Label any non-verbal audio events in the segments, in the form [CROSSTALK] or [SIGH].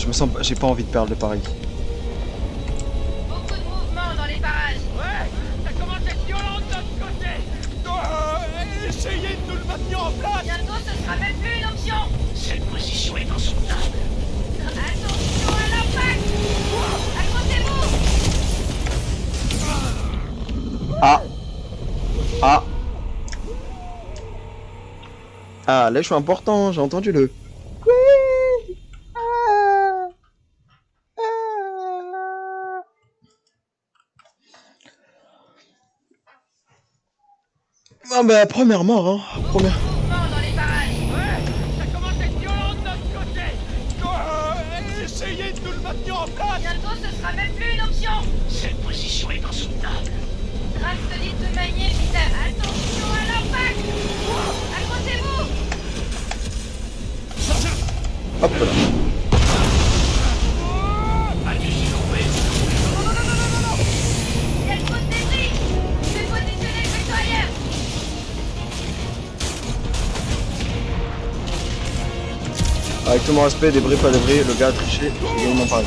Euh, je me sens... J'ai pas envie de perdre le pari. Beaucoup de mouvement dans les parages. Ouais, ça commence à être violent de notre côté. Oh, essayez de nous le maintenir en place. Bientôt, ce sera même plus une option. Cette position est insoutenable. Attention à l'impact Accrochez-vous Ah Ah Ah, là je suis important, j'ai entendu le... Oui Ah Ah Ah bah première mort hein, première... Mouvement dans les parages. Ouais, ça commence à être violent de notre côté. Oh, essayez de nous le maintenir en place. Bientôt, ce sera même plus une option. Cette position est insoutenable. Drax te dit de manier, Peter. Attention à l'impact Accrochez-vous Hop là. Avec tout mon respect, débris pas débris, le gars a triché, j'ai gagné mon pari.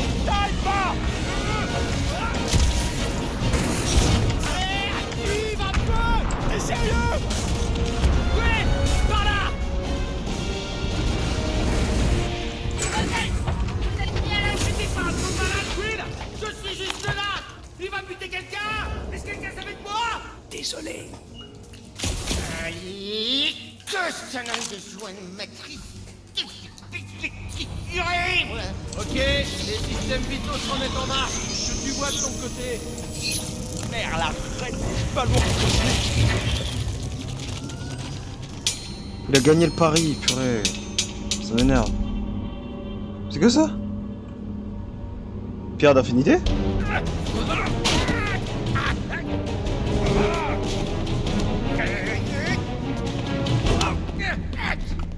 De Désolé. Aïe, que ça n'a de matrice. Ok, les systèmes vitaux se remettent en marche. Je tu vois de ton côté. Merde, la frette, bouge pas lourd. Il a gagné le pari, purée. Ça m'énerve. C'est que ça? Pierre d'affinité?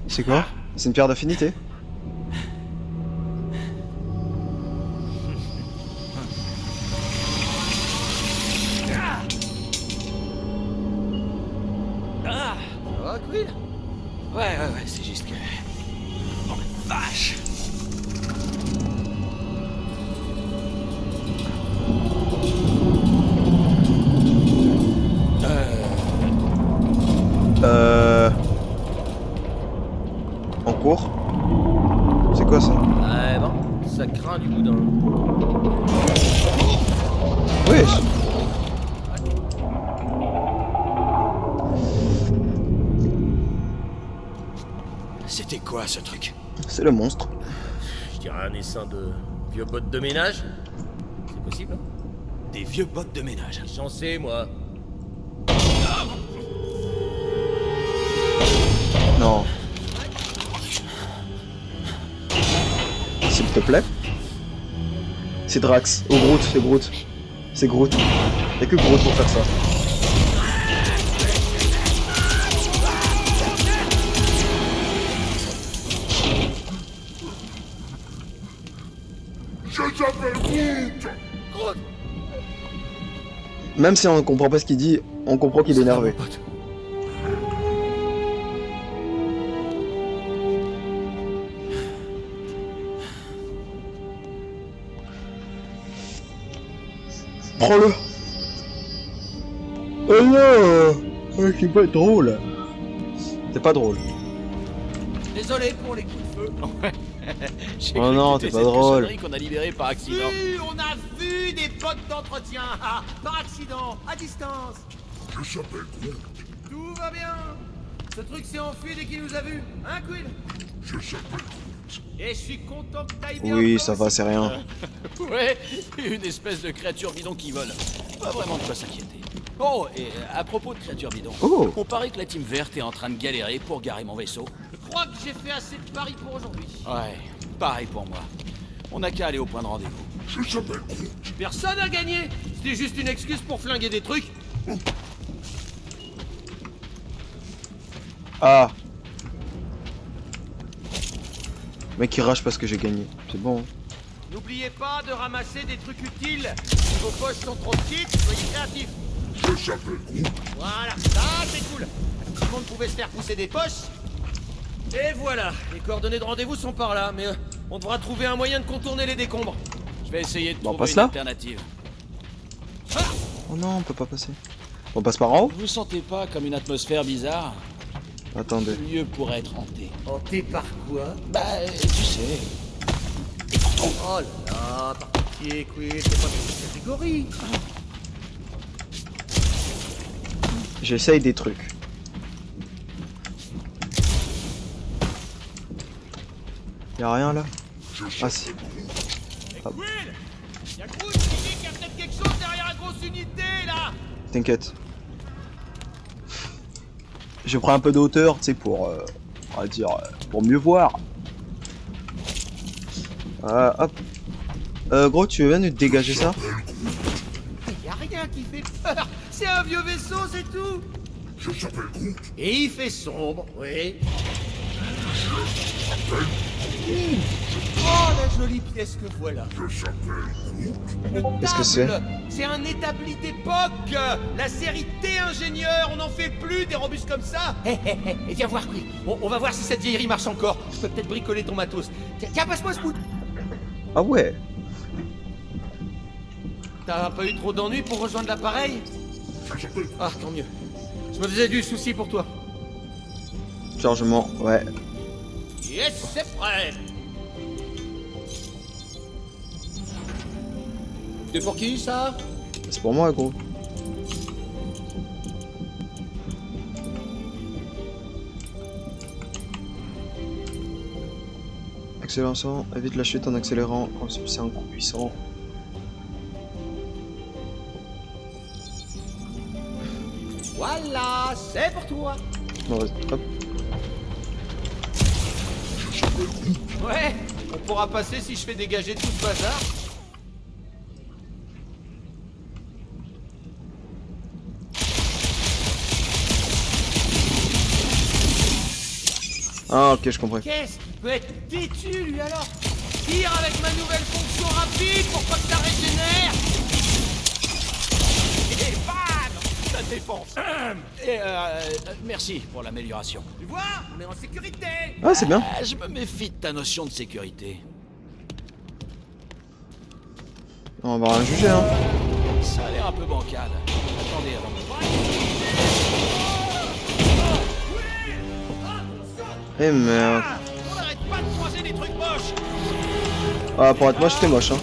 C'est quoi? C'est une pierre d'affinité? Vieux bottes de ménage. C'est possible, hein Des vieux bottes de ménage. J'en sais, moi. Non. S'il te plaît. C'est Drax. Oh Groot, c'est Groot. C'est Groot. Y'a que Groot pour faire ça. Même si on comprend pas ce qu'il dit, on comprend qu'il est énervé. Prends-le Oh non Ouais, C'est pas drôle C'est pas drôle. Désolé pour les coups de feu. [LAUGHS] Oh non, c'est pas cette drôle. qu'on a libérée par accident. Oui, on a vu des bottes d'entretien, ah, par accident, à distance. Je s'appelle Groot. Tout va bien. Ce truc s'est enfui dès qu'il nous a vus, hein, Quill? Je s'appelle Groot. Et je suis content que t'ailles bien. Oui, ça va, c'est rien. [LAUGHS] Ouais, une espèce de créature bidon qui vole. Pas vraiment de quoi s'inquiéter. Oh, et à propos de créatures bidon, Oh. on paraît que la team verte est en train de galérer pour garer mon vaisseau. Je crois que j'ai fait assez de paris pour aujourd'hui. Ouais, pareil pour moi. On n'a qu'à aller au point de rendez-vous. Je. Personne n'a gagné. C'était juste une excuse pour flinguer des trucs. Ah Mec il rage parce que j'ai gagné. C'est bon. N'oubliez pas de ramasser des trucs utiles. Si vos poches sont trop petites, soyez créatifs. Je Groot. Voilà, ça c'est cool. Si tout le monde pouvait se faire pousser des poches. Et voilà, les coordonnées de rendez-vous sont par là, mais euh, on devra trouver un moyen de contourner les décombres. Je vais essayer de Bon, on trouver passe une là alternative. Oh non, on peut pas passer. On passe par en haut Vous sentez pas comme une atmosphère bizarre? Attendez. Le lieu pourrait être hanté. Hanté par quoi? Bah, euh, tu sais. Oh là là, par pitié, c'est pas cette catégorie. J'essaye des trucs. Y'a rien là Ah si. Ah. Quill Y'a Groot qui dit qu'il y a peut-être quelque chose derrière la grosse unité, là T'inquiète. Je prends un peu de hauteur, tu sais, pour, euh, on va dire, euh, pour mieux voir. Euh, hop. Euh, gros, tu veux bien nous dégager ça? Y a rien qui fait peur C'est un vieux vaisseau, c'est tout Je s'appelle Groot. Et il fait sombre, oui. Oh, la jolie pièce que voilà Qu'est-ce que table. C'est? un établi d'époque La série T-ingénieur, on n'en fait plus des robustes comme ça Hé hé hé, et viens voir, Quill. On, on va voir si cette vieillerie marche encore. Je peux peut-être bricoler ton matos. Tiens, tiens, passe-moi ce bout. Ah ouais? T'as pas eu trop d'ennuis pour rejoindre l'appareil? Ah, tant mieux. Je me faisais du souci pour toi. Chargement, ouais. Yes, c'est prêt C'est pour qui, ça? C'est pour moi, gros. Accélération, évite la chute en accélérant, c'est un coup puissant. Voilà, c'est pour toi vas-y, hop. Ouais, on pourra passer si je fais dégager tout ce bazar. Ah, ok, je comprends. Qu'est-ce qui peut être têtu, lui, alors? Tire avec ma nouvelle fonction rapide pour pas que ça régénère Et bam La défense. Et euh, euh, merci pour l'amélioration. Tu vois, on est en sécurité Ah, c'est bien. Ah, je me méfie de ta notion de sécurité. On va rien juger, hein. Ça a l'air un peu bancal. Attendez avant de... Eh merde. On arrête pas de croiser des trucs moches Ah, pour être moche, t'es moche, hein.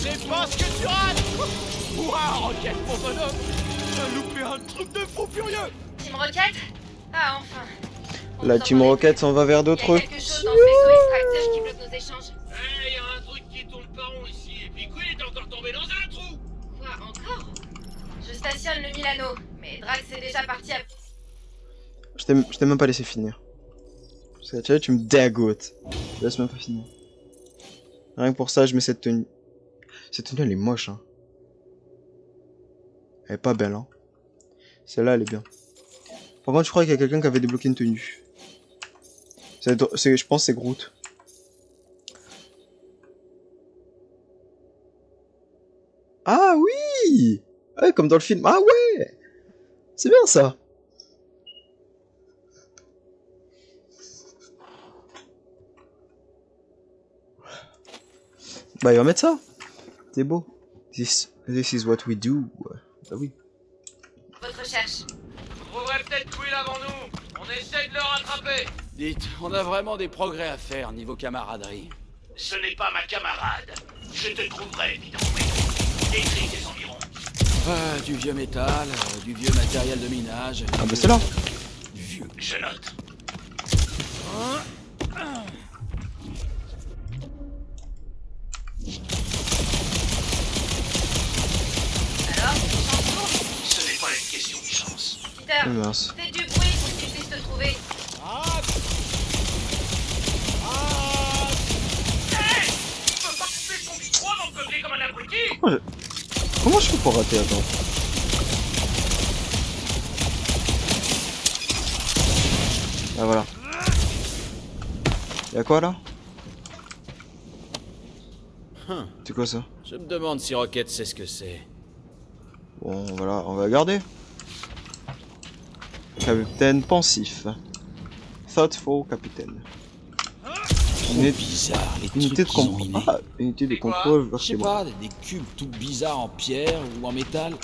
C'est pas ce que tu rates Ouah, roquette, mon bonhomme T'as loupé un truc de fou furieux Team Rocket Ah, enfin. On La Team. Rocket s'en va vers Il y a d'autres. quelque chose dans le vaisseau extracteur qui bloque nos échanges. Eh, y a un truc qui tourne pas rond ici, et puis Quill est encore tombé dans un trou Quoi, encore? Je stationne le Milano, mais Drax est déjà parti à... Je t'ai je t'ai même pas laissé finir. Parce que tu vois, tu me dégoûtes. Je laisse même pas finir. Rien que pour ça, je mets cette tenue. Cette tenue, elle est moche, hein. Elle est pas belle, hein. Celle-là, elle est bien. Par contre, je crois qu'il y a quelqu'un qui avait débloqué une tenue. Je pense c'est Groot. Ah oui Ouais, comme dans le film. Ah ouais C'est bien ça Bah, il va mettre ça. C'est beau. This, this is what we do. Bah oui. Votre recherche. Vous trouverez peut-être Quill avant nous On essaye Dites, on a vraiment des progrès à faire niveau camaraderie. Ce n'est pas ma camarade. Je te trouverai, bidon. Décris tes environs. Ah, du vieux métal, euh, du vieux matériel de minage. Ah bah c'est là. Du vieux. Je note. Alors, Ce n'est pas une question de chance. Peter, comment je fais pour rater Attends. Ah voilà. Y'a quoi là Hum, C'est quoi ça Je me demande si Rocket sait ce que c'est. Bon, voilà, on va garder. Capitaine pensif. Thoughtful capitaine. Unité, bizarre, les unité de contrôle. Ah, unité de contrôle Je sais vertébrale. pas, des, des cubes tout bizarres en pierre ou en métal.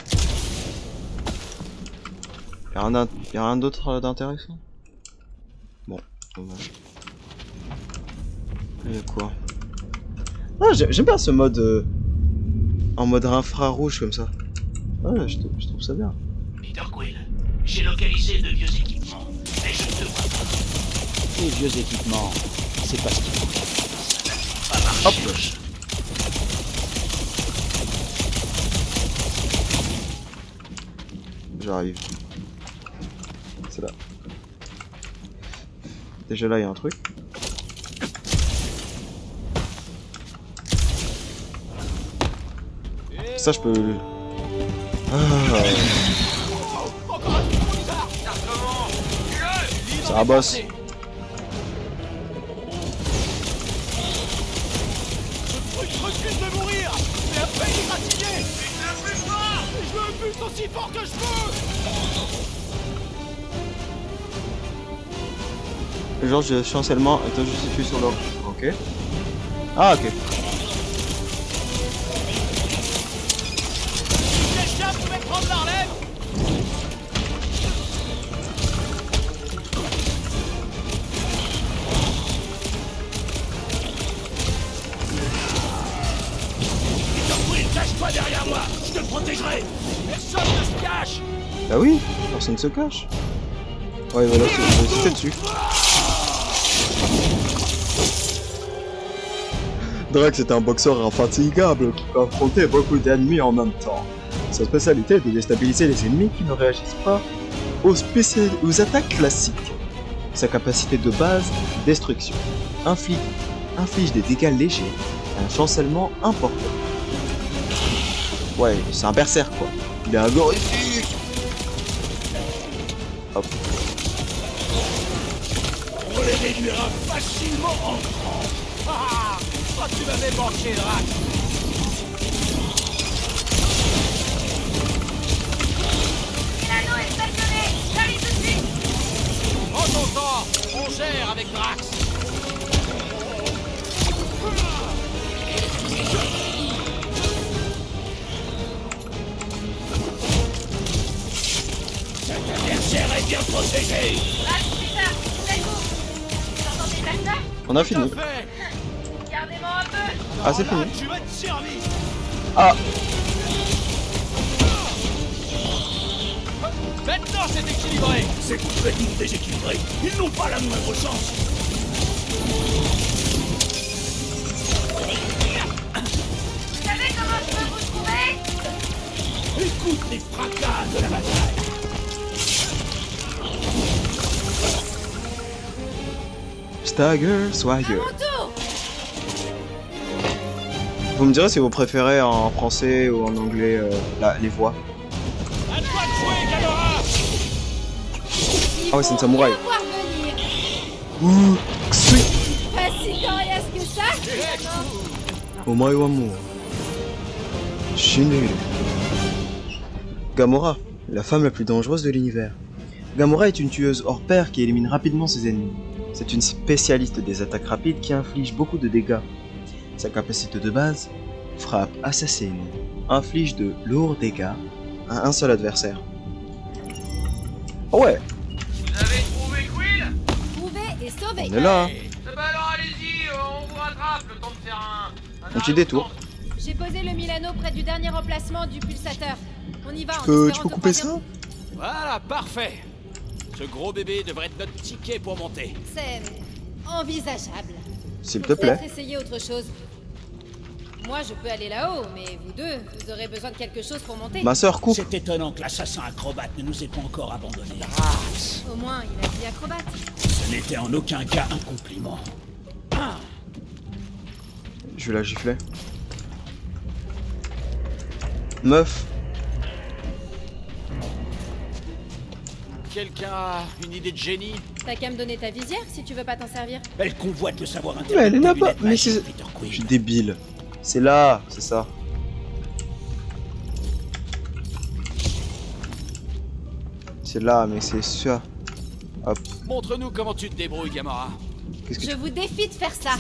Y'a rien, d'int- y a rien d'autre euh, d'intéressant? Bon, dommage. Y'a quoi? Ah, j'ai- j'aime bien ce mode euh, en mode infrarouge comme ça. Ouais, je, je trouve ça bien. Peter Quill, j'ai localisé de vieux équipements, mais je ne te vois pas. Les vieux équipements, c'est pas ce qu'il faut. Marcher. J'arrive. C'est là. Déjà là, il y a un truc. Ça, je peux. Ah, c'est un boss. Peux Genre, je chancellement est justifié sur l'ordre. Ok. Ah, ok. Te protégerai. Personne ne se cache Bah oui. Ouais, voilà, c'est- dessus. Drax est un boxeur infatigable qui peut affronter beaucoup d'ennemis en même temps. Sa spécialité est de déstabiliser les ennemis qui ne réagissent pas aux, aux attaques classiques. Sa capacité de base, destruction, inflige, des dégâts légers et un chancellement important. Ouais, c'est un berserk quoi. Il est agorifique Hop. On les réduira facilement en tu m'avais manqué, Drax Milano est stationné J'arrive tout de suite. Prends ton temps. On gère avec Drax L'adversaire est bien protégé. Drax, Peter, c'est vous Vous entendez ça On a fini. Ah, c'est fini. Ah, Maintenant c'est équilibré Ces petits déséquilibrés, ils n'ont pas la moindre chance. Vous savez comment je peux vous trouver? Écoute les fracas de la bataille. Stagger, Swagger. Vous me direz si vous préférez en français ou en anglais euh, les voix. Ah ouais, c'est une samouraï. Ouh. Pas si. Gamora, la femme la plus dangereuse de l'univers. Gamora est une tueuse hors pair qui élimine rapidement ses ennemis. C'est une spécialiste des attaques rapides qui inflige beaucoup de dégâts. Sa capacité de base, frappe assassine, inflige de lourds dégâts à un seul adversaire. Oh ouais, Vous avez trouvé Quill? Trouver et sauver. on est là. hein. Eh alors allez-y, euh, on vous rattrape le temps de faire un... Un petit détour. J'ai posé le Milano près du dernier emplacement du pulsateur. On y va. en Euh, espérant tu peux couper ça? Voilà, parfait Ce gros bébé devrait être notre ticket pour monter. C'est envisageable. S'il te plaît. essayer autre chose. Moi, je peux aller là-haut, mais vous deux, vous aurez besoin de quelque chose pour monter. Ma sœur coupe. C'est étonnant que l'assassin acrobate ne nous ait pas encore abandonnés. Au moins, il a dit acrobate. Ce n'était en aucun cas un compliment. Je vais la gifler. Meuf. Quelqu'un a une idée de génie? T'as qu'à me donner ta visière si tu veux pas t'en servir. Elle convoite le savoir Mais elle est là-bas. Mais c'est... Je suis débile. C'est là, c'est ça. C'est là, mais c'est ça. Montre-nous comment tu te débrouilles, Gamora. Qu'est-ce que Je tu... vous défie de faire ça.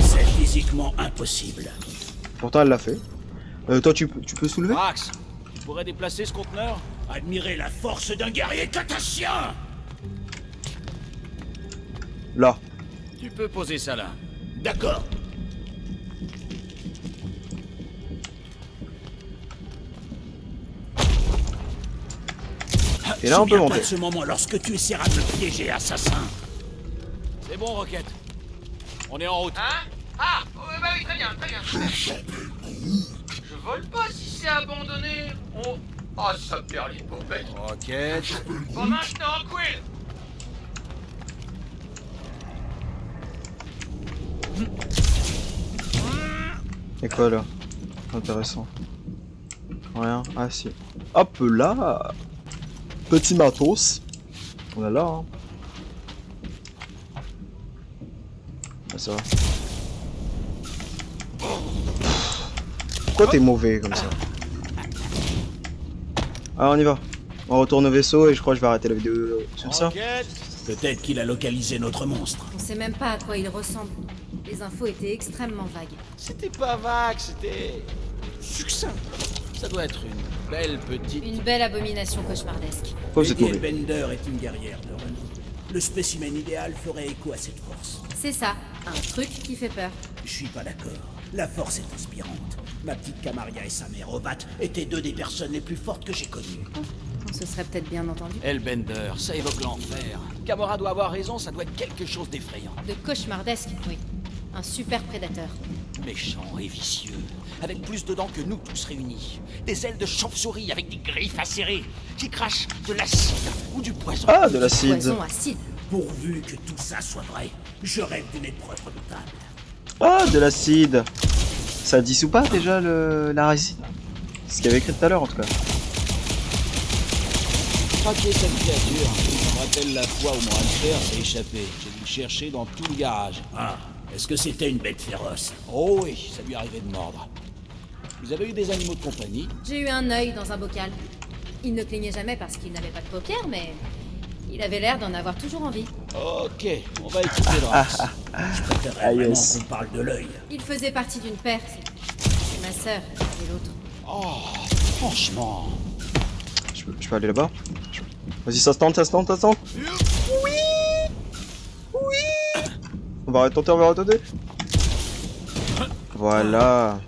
C'est physiquement impossible. Pourtant, elle l'a fait. Euh, toi, tu, peux- tu peux soulever? Max, tu pourrais déplacer ce conteneur? Admirez la force d'un guerrier catassien Là. Tu peux poser ça là. D'accord. Et là, on peut monter. de ce moment lorsque tu essaieras de me piéger, assassin. C'est bon, Rocket. On est en route. Hein Ah ouais, Bah oui, très bien, très bien. Je vole pas si c'est abandonné. On... Oh, ça perd les popettes. Rocket. Pas maintenant, Quill Et quoi là? Intéressant. Rien. Ah si. Hop là Petit matos. On a là, hein. Ah, ça va. Pourquoi t'es mauvais comme ça? Ah, on y va. On retourne au vaisseau et je crois que je vais arrêter la vidéo sur ça. Peut-être qu'il a localisé notre monstre. On sait même pas à quoi il ressemble. Les infos étaient extrêmement vagues. C'était pas vague, c'était succinct. Ça doit être une belle petite. Une belle abomination cauchemardesque. Pourquoi vous êtes Lady mauvais Bender est une guerrière de renom. Le spécimen idéal ferait écho à cette force. C'est ça, un truc qui fait peur. Je suis pas d'accord. La force est inspirante. Ma petite Camaria et sa mère Obat étaient deux des personnes les plus fortes que j'ai connues. On se serait peut-être bien entendu. Hellbender, ça évoque l'enfer. Gamora doit avoir raison, ça doit être quelque chose d'effrayant. De cauchemardesque, oui. Un super prédateur. Méchant et vicieux, avec plus de dents que nous tous réunis. Des ailes de chauve-souris avec des griffes acérées, qui crachent de l'acide ou du poison. Ah, de l'acide. Poison acide. Pourvu que tout ça soit vrai, je rêve d'une épreuve redoutable. Ah, de l'acide Ça dissout pas déjà le... la résine? C'est ce qu'il y avait écrit tout à l'heure en tout cas. Traquer cette créature, ça me rappelle la fois où mon hamster s'est échappé. J'ai dû le chercher dans tout le garage. Ah, est-ce que c'était une bête féroce? Oh oui, ça lui arrivait de mordre. Vous avez eu des animaux de compagnie J'ai eu un œil dans un bocal. Il ne clignait jamais parce qu'il n'avait pas de paupières, mais il avait l'air d'en avoir toujours envie. Ok, on va écouter Drax. Je préférerais Ah, yes. qu'on parle de l'œil. Il faisait partie d'une paire. c'est- ma sœur et l'autre. Oh, franchement. Je peux, je peux aller là-bas Vas-y, ça se tente, ça se tente, ça se tente Oui Oui On va retenter, on va retenter Voilà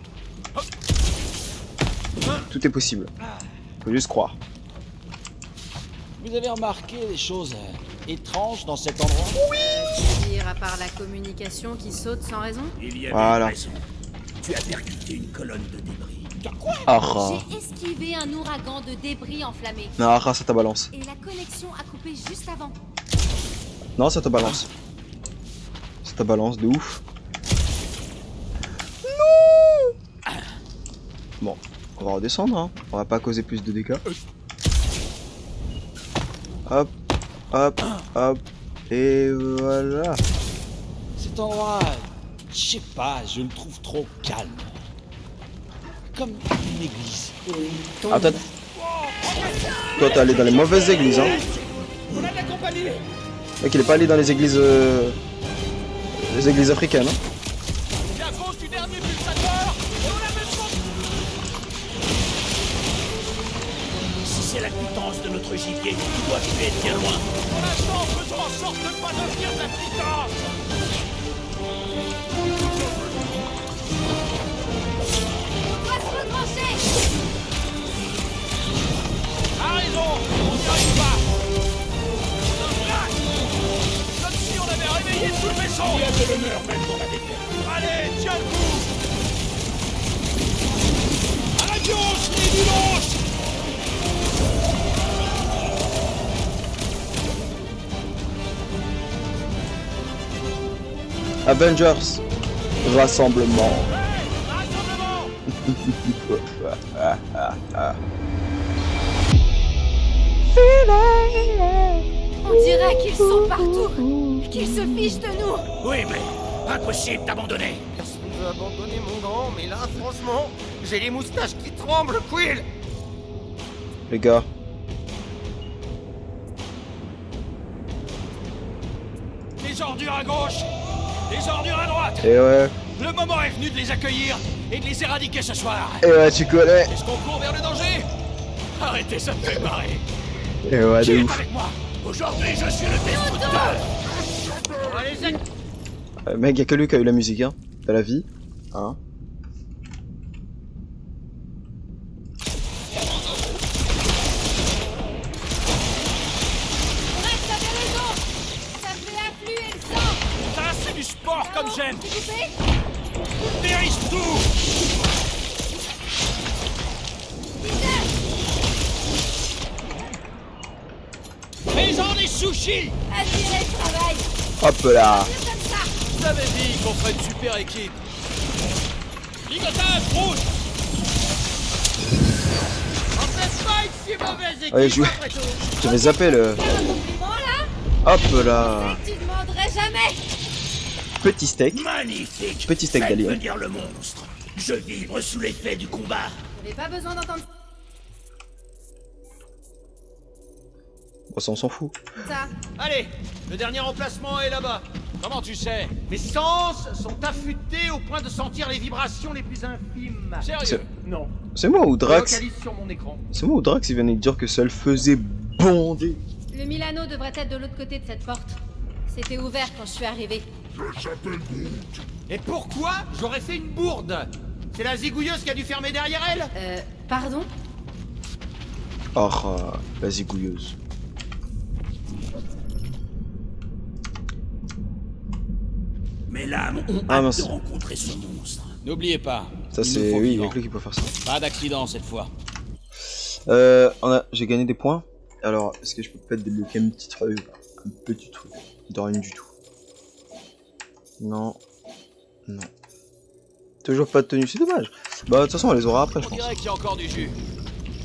Tout est possible. Faut juste croire. Vous avez remarqué des choses euh, étranges dans cet endroit? Dire à part la communication qui saute sans raison? Il y avait Voilà. une raison. Tu as percuté une colonne de débris. Ah, ah. J'ai esquivé un ouragan de débris enflammés. Non, ah, ça te balance. Et la connexion a coupé juste avant. Non, ça te balance. Ça te balance de ouf. Non Va redescendre, hein. On va pas causer plus de dégâts. Hop, hop, hop. Et voilà. Cet endroit, je sais pas, je le trouve trop calme. Comme une église. Ah, toi, toi, t'es allé dans les mauvaises églises, hein. On a de la compagnie Mec, il est pas allé dans les églises. euh, Les églises africaines, hein. Notre gibier, tu dois tu être bien loin. Pour l'instant, faisons en sorte de ne pas devenir de la On doit se retrancher A raison On n'y arrive pas Comme si on avait réveillé tout le vaisseau Il y a de l'honneur même dans la défaite. Allez, tiens le coup À la gauche, les Avengers. Rassemblement. Rassemblement On dirait qu'ils sont partout, qu'ils se fichent de nous. Oui, mais impossible d'abandonner. Personne ne veut abandonner mon grand, mais là, franchement, j'ai les moustaches qui tremblent, Quill Les gars. Des ordures à gauche, des ordures à droite. Et ouais. Le moment est venu de les accueillir et de les éradiquer ce soir. Et ouais, tu connais. Est-ce qu'on court vers le danger? Arrêtez, ça me fait marrer. Et ouais, de ouf. avec moi? Aujourd'hui, je suis le destructeur. Les Euh, mec, y'a que lui qui a eu la musique, hein. De la vie. Hein. Hop là. Je t'avais dit qu'on ferait une super équipe. Ligotage, rouge On fait pas une si mauvaise équipe, Allez, tout J'avais zappé le... Hop là. Petit steak. Magnifique. Petit steak Faites d'allié. venir le monstre. Je vibre sous l'effet du combat. J'avais pas besoin d'entendre Ça, on s'en fout. ça. Allez, le dernier emplacement est là-bas. Comment tu sais? Mes sens sont affûtés au point de sentir les vibrations les plus infimes. Sérieux? Non. C'est moi ou Drax Localise sur mon écran. C'est moi ou Drax il vient de dire que ça le faisait bonder Le Milano devrait être de l'autre côté de cette porte. C'était ouvert quand je suis arrivé. Et pourquoi j'aurais fait une bourde? C'est la zigouilleuse qui a dû fermer derrière elle? Euh, pardon? Oh, euh, la zigouilleuse. Mes lames ont Ah, hâte mince. de rencontrer ce monstre. N'oubliez pas. Ça, il c'est... Oui, vivants. y'a que lui qui peut faire ça. Pas d'accident cette fois. Euh, on a... j'ai gagné des points. Alors, est-ce que je peux peut-être débloquer un petit truc Un petit truc. De rien du tout? Non. Non. Toujours pas de tenue, c'est dommage. Bah, de toute façon, on les aura après, je On pense. dirait qu'il y a encore du jus.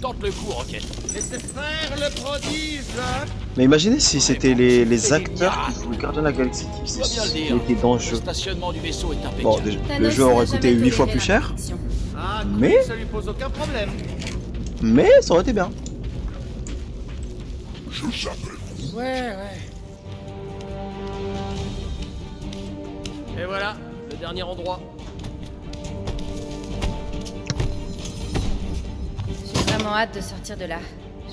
Tente le coup, Rocket. Laissez faire le prodige hein. Mais imaginez si c'était les, les acteurs qui jouent Gardien de la Galaxie qui le qui étaient dans le Le jeu. stationnement du vaisseau est impeccable. Bon, déjà, le Thanos jeu aurait coûté jamais 8 fois plus cher. Ah, Mais- Quill, ça lui pose aucun problème. mais ça aurait été bien. Je Ouais, ouais. Et voilà, le dernier endroit. Vraiment hâte de sortir de là.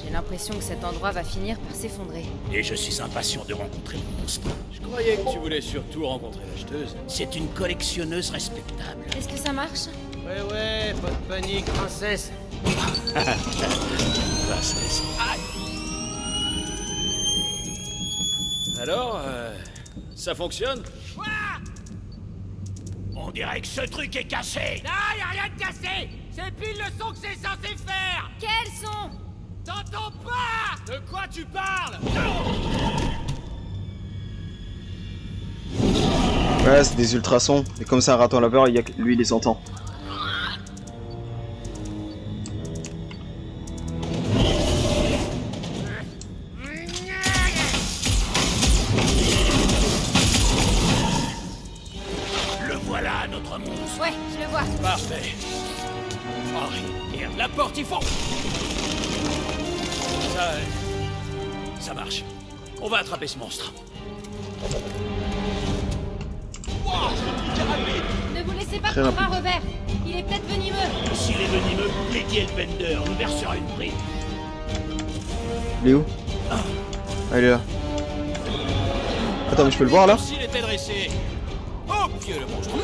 J'ai l'impression que cet endroit va finir par s'effondrer. Et je suis impatient de rencontrer le monstre. Je croyais que tu voulais surtout rencontrer l'acheteuse. C'est une collectionneuse respectable. Est-ce que ça marche? Ouais, ouais, pas de panique, princesse. [LAUGHS] Princesse. Alors, euh, ça fonctionne? On dirait que ce truc est cassé. Ah, y a rien de cassé C'est pile le son que c'est censé faire Quels sont T'entends pas De quoi tu parles? Ouais, c'est des ultrasons. Et comme c'est un raton laveur, il y a que lui, il les entend. Wow, Ne vous laissez pas prendre à revers. Il est peut-être venimeux. S'il est venimeux, Lady Elbender nous versera une prime. Il est où? Ah, il est là. Attends, mais je peux le voir là? S'il était dressé. Oh, pied le monstre?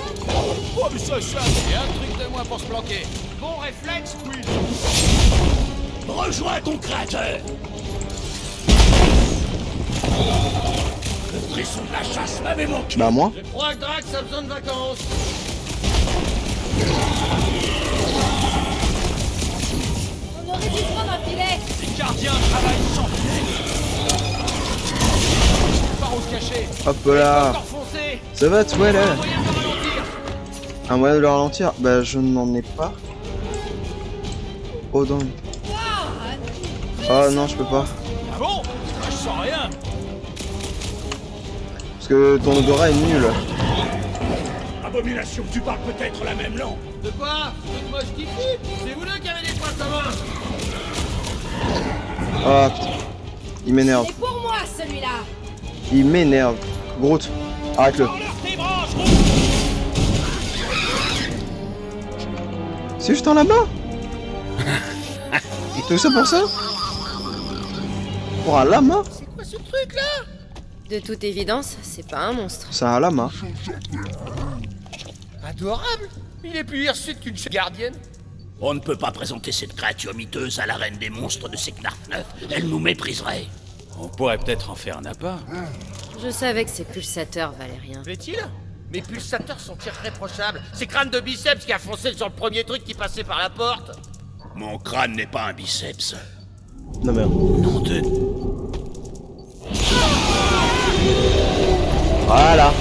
Oh, mais ça, ça, c'est un truc de moins pour se planquer. Bon réflexe, Quill Rejoins ton créateur. Frisson de la chasse m'avait manqué. Bah, moi. Je crois que Drax a besoin de vacances. On aurait dû prendre un filet. Les gardiens travaillent sans filet. Par où se cacher Hop là Ça va, toi là Moyen de ralentir Un moyen de le ralentir Bah, je n'en ai pas. Oh non. Ah non, je peux pas. Parce que ton odorat est nul. Abomination, tu parles peut-être la même langue. De quoi? C'est moi qui C'est vous deux qui avez des points communs Ah putain. Il m'énerve. C'est pour moi, celui-là Il m'énerve. Groot, arrête-le. C'est juste un lama Tout ça pour ça? Pour un lama? C'est quoi ce truc là De toute évidence, c'est pas un monstre. C'est un lama. Adorable Il est plus hirsute qu'une gardienne On ne peut pas présenter cette créature miteuse à la reine des monstres de Seknarf 9. Elle nous mépriserait. On pourrait peut-être en faire un appât. Je savais que ces pulsateurs valaient rien. Plaît-il? Mes pulsateurs sont irréprochables. C'est crâne de biceps qui a foncé sur le premier truc qui passait par la porte. Mon crâne n'est pas un biceps. Non merde. Non de... Voilà.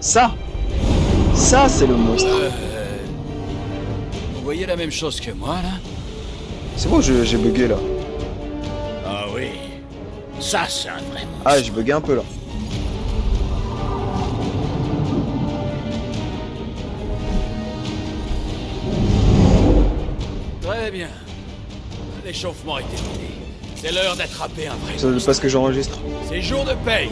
Ça Ça c'est le monstre. Vous voyez la même chose que moi, là C'est bon, je- j'ai bugué là. Ah oui. Ça, c'est un vrai monstre. Ah, j'ai bugué un peu là. Très bien. L'échauffement est terminé. C'est l'heure d'attraper un vrai. C'est parce que j'enregistre. C'est jour de paye.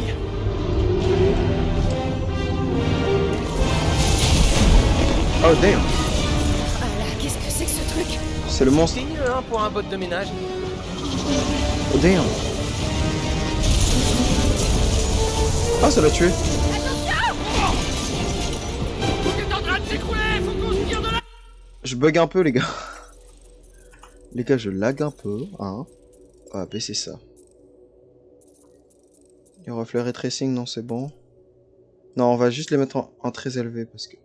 Oh damn Ah là, qu'est-ce que c'est que ce truc? C'est le monstre. Mieux, hein, pour un bot de ménage. Oh damn Ah, ça l'a tué. Tout est en train de s'écrouler Faut qu'on se tire de là Je bug un peu, les gars. Les gars, je lag un peu. Hein. On va baisser ça. Et reflet ray tracing, non, c'est bon. Non, on va juste les mettre en, en très élevé parce que.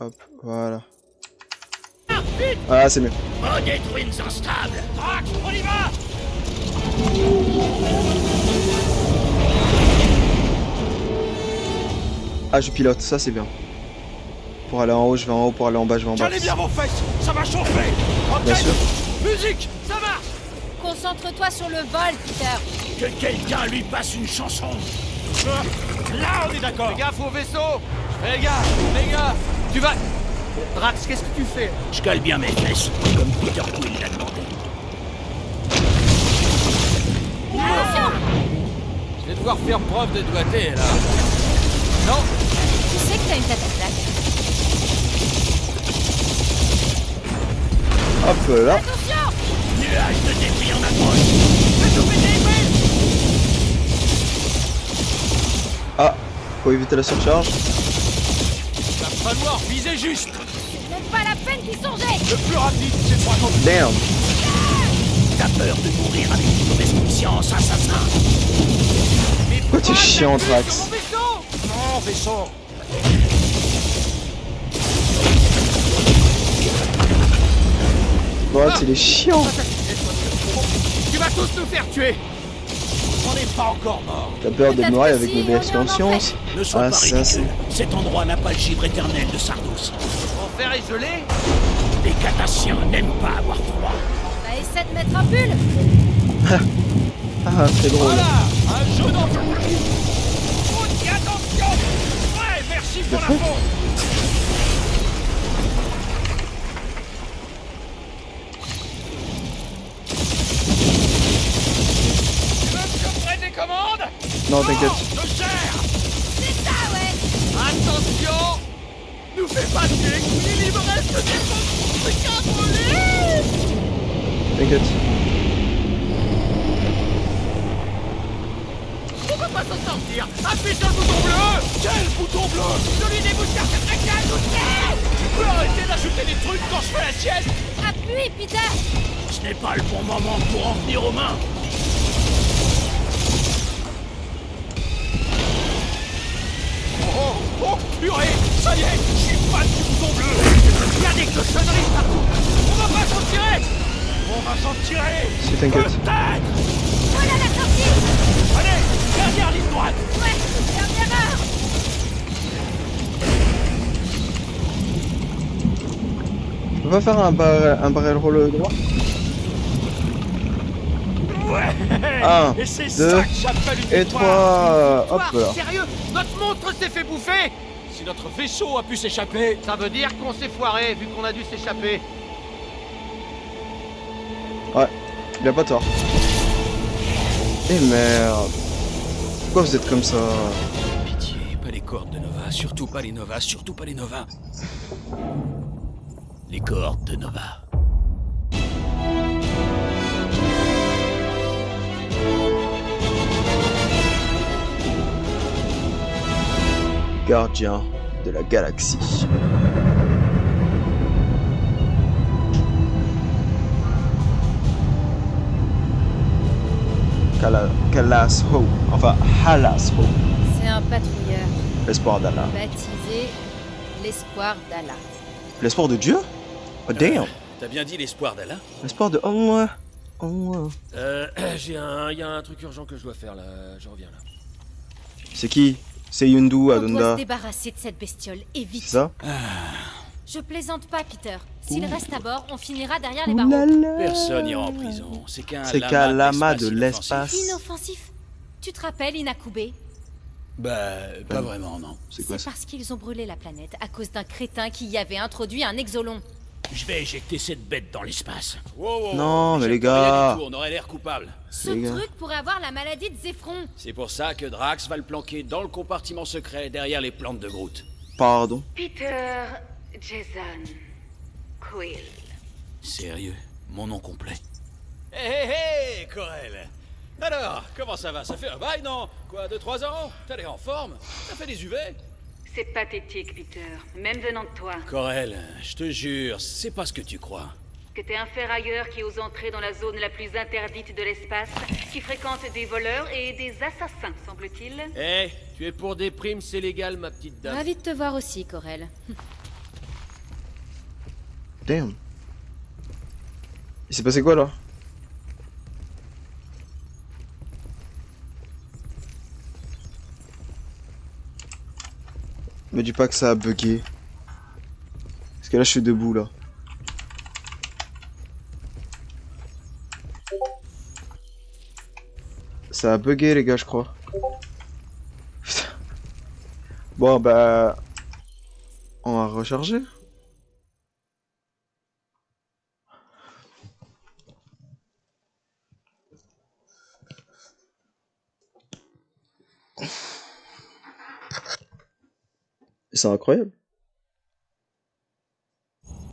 Hop, voilà. Ah, c'est mieux. Drax, on y va Ah, je pilote, ça c'est bien. Pour aller en haut, je vais en haut. Pour aller en bas, je vais en bas. Tenez bien vos fesses, ça va chauffer. Bien Ok, sûr. musique, ça marche. Concentre-toi sur le vol, Peter Que quelqu'un lui passe une chanson. Là, on est d'accord. Fais gaffe au vaisseau Fais gaffe, fais gaffe Tu vas... Drax, qu'est-ce que tu fais? Je cale bien mes fesses, comme Peter Quill l'a demandé. Je vais devoir faire preuve de doigté, là. Non, Tu sais que t'as une tête à claque. Hop là. Nuage de débris en approche. Ah, faut éviter la surcharge. va falloir viser juste. Même pas la peine d'y songer Le plus rapide, c'est trois temps. Damn. T'as peur de mourir avec une mauvaise conscience, assassin. Pourquoi tu es chiant, Drax Non, vaisseau. Drax, il est chiant. Tu vas tous nous faire tuer On n'est pas encore mort. T'as peur noiré que avec si, en conscience Ne sois Ah, pas ça, ridicule. Cet endroit n'a pas le givre éternel de Sardos. Enfer est gelé Les Catassiens n'aiment pas avoir froid. Bah essaie de mettre un pull Ah, c'est drôle. Voilà, un jeu d'enfant. Attention Ouais, merci pour la faute. Tu veux que je prenne les commandes Non, t'inquiète. Je gère C'est ça, ouais. Attention. Nous fais pas tuer il me reste des T'inquiète. On va pas s'en sortir. Appuie sur le bouton bleu. Quel bouton bleu? Celui des moustières secrétaires Tu peux arrêter d'ajouter des trucs quand je fais la sieste. Appuie, Peter Ce n'est pas le bon moment pour en venir aux mains. Oh, purée Ça y est, je suis fan du bouton bleu. Il y a des cochonneries partout. On va pas s'en tirer. On va s'en tirer. Si t'inquiète. Voilà la sortie. Allez, dernière ligne droite. Ouais, dernière heure On va faire un, bar un barrel roll droit. Ouais. 1, et 2, ça que une et 3, hop là. Sérieux. Notre montre s'est fait bouffer Si notre vaisseau a pu s'échapper, Ça veut dire qu'on s'est foiré, vu qu'on a dû s'échapper. Il a pas tort. Eh merde. Pourquoi vous êtes comme ça Pitié, pas les cordes de Nova, surtout pas les Nova, surtout pas les Nova. Les cordes de Nova. Gardien de la galaxie. Kala- Kalasho. Enfin, Halasho. C'est un patrouilleur L'espoir d'Allah. baptisé l'espoir d'Allah. L'espoir de Dieu? Oh damn T'as bien dit l'espoir d'Allah L'espoir de Allah. Allah. Euh, [CLEARS THROAT] j'ai un, y a un truc urgent que je dois faire là. Je reviens là. C'est qui? C'est Yundu On doit se Adonda. débarrasser de cette bestiole, et vite. C'est ça Je plaisante pas, Peter. S'il reste à bord, on finira derrière les barreaux. Personne n'ira en prison. C'est qu'un C'est qu'un lama de l'espace. Inoffensif. Tu te rappelles Inakube? Bah, pas vraiment, non. C'est quoi C'est ça? parce qu'ils ont brûlé la planète à cause d'un crétin qui y avait introduit un exolon. Je vais éjecter cette bête dans l'espace. Non, mais les gars. on aurait l'air coupable. Ce Les gars. truc pourrait avoir la maladie de Zéphron. C'est pour ça que Drax va le planquer dans le compartiment secret derrière les plantes de Groot. Pardon. Peter Jason Quill. Sérieux? Mon nom complet Hé hé hé, Corel Alors, comment ça va? Ça fait un bail, non? Quoi, 2-3 ans? T'as l'air en forme? T'as fait des UV C'est pathétique, Peter, même venant de toi. Corel, je te jure, c'est pas ce que tu crois. Que t'es un ferrailleur qui ose entrer dans la zone la plus interdite de l'espace, qui fréquente des voleurs et des assassins, semble-t-il. Eh, tu es pour des primes, c'est légal, ma petite dame. Ravi de te voir aussi, Corel. Damn. Il s'est passé quoi là? Me dis pas que ça a bugué. Parce que là je suis debout là. Ça a bugué les gars je crois. Bon bah... On va recharger. C'est incroyable.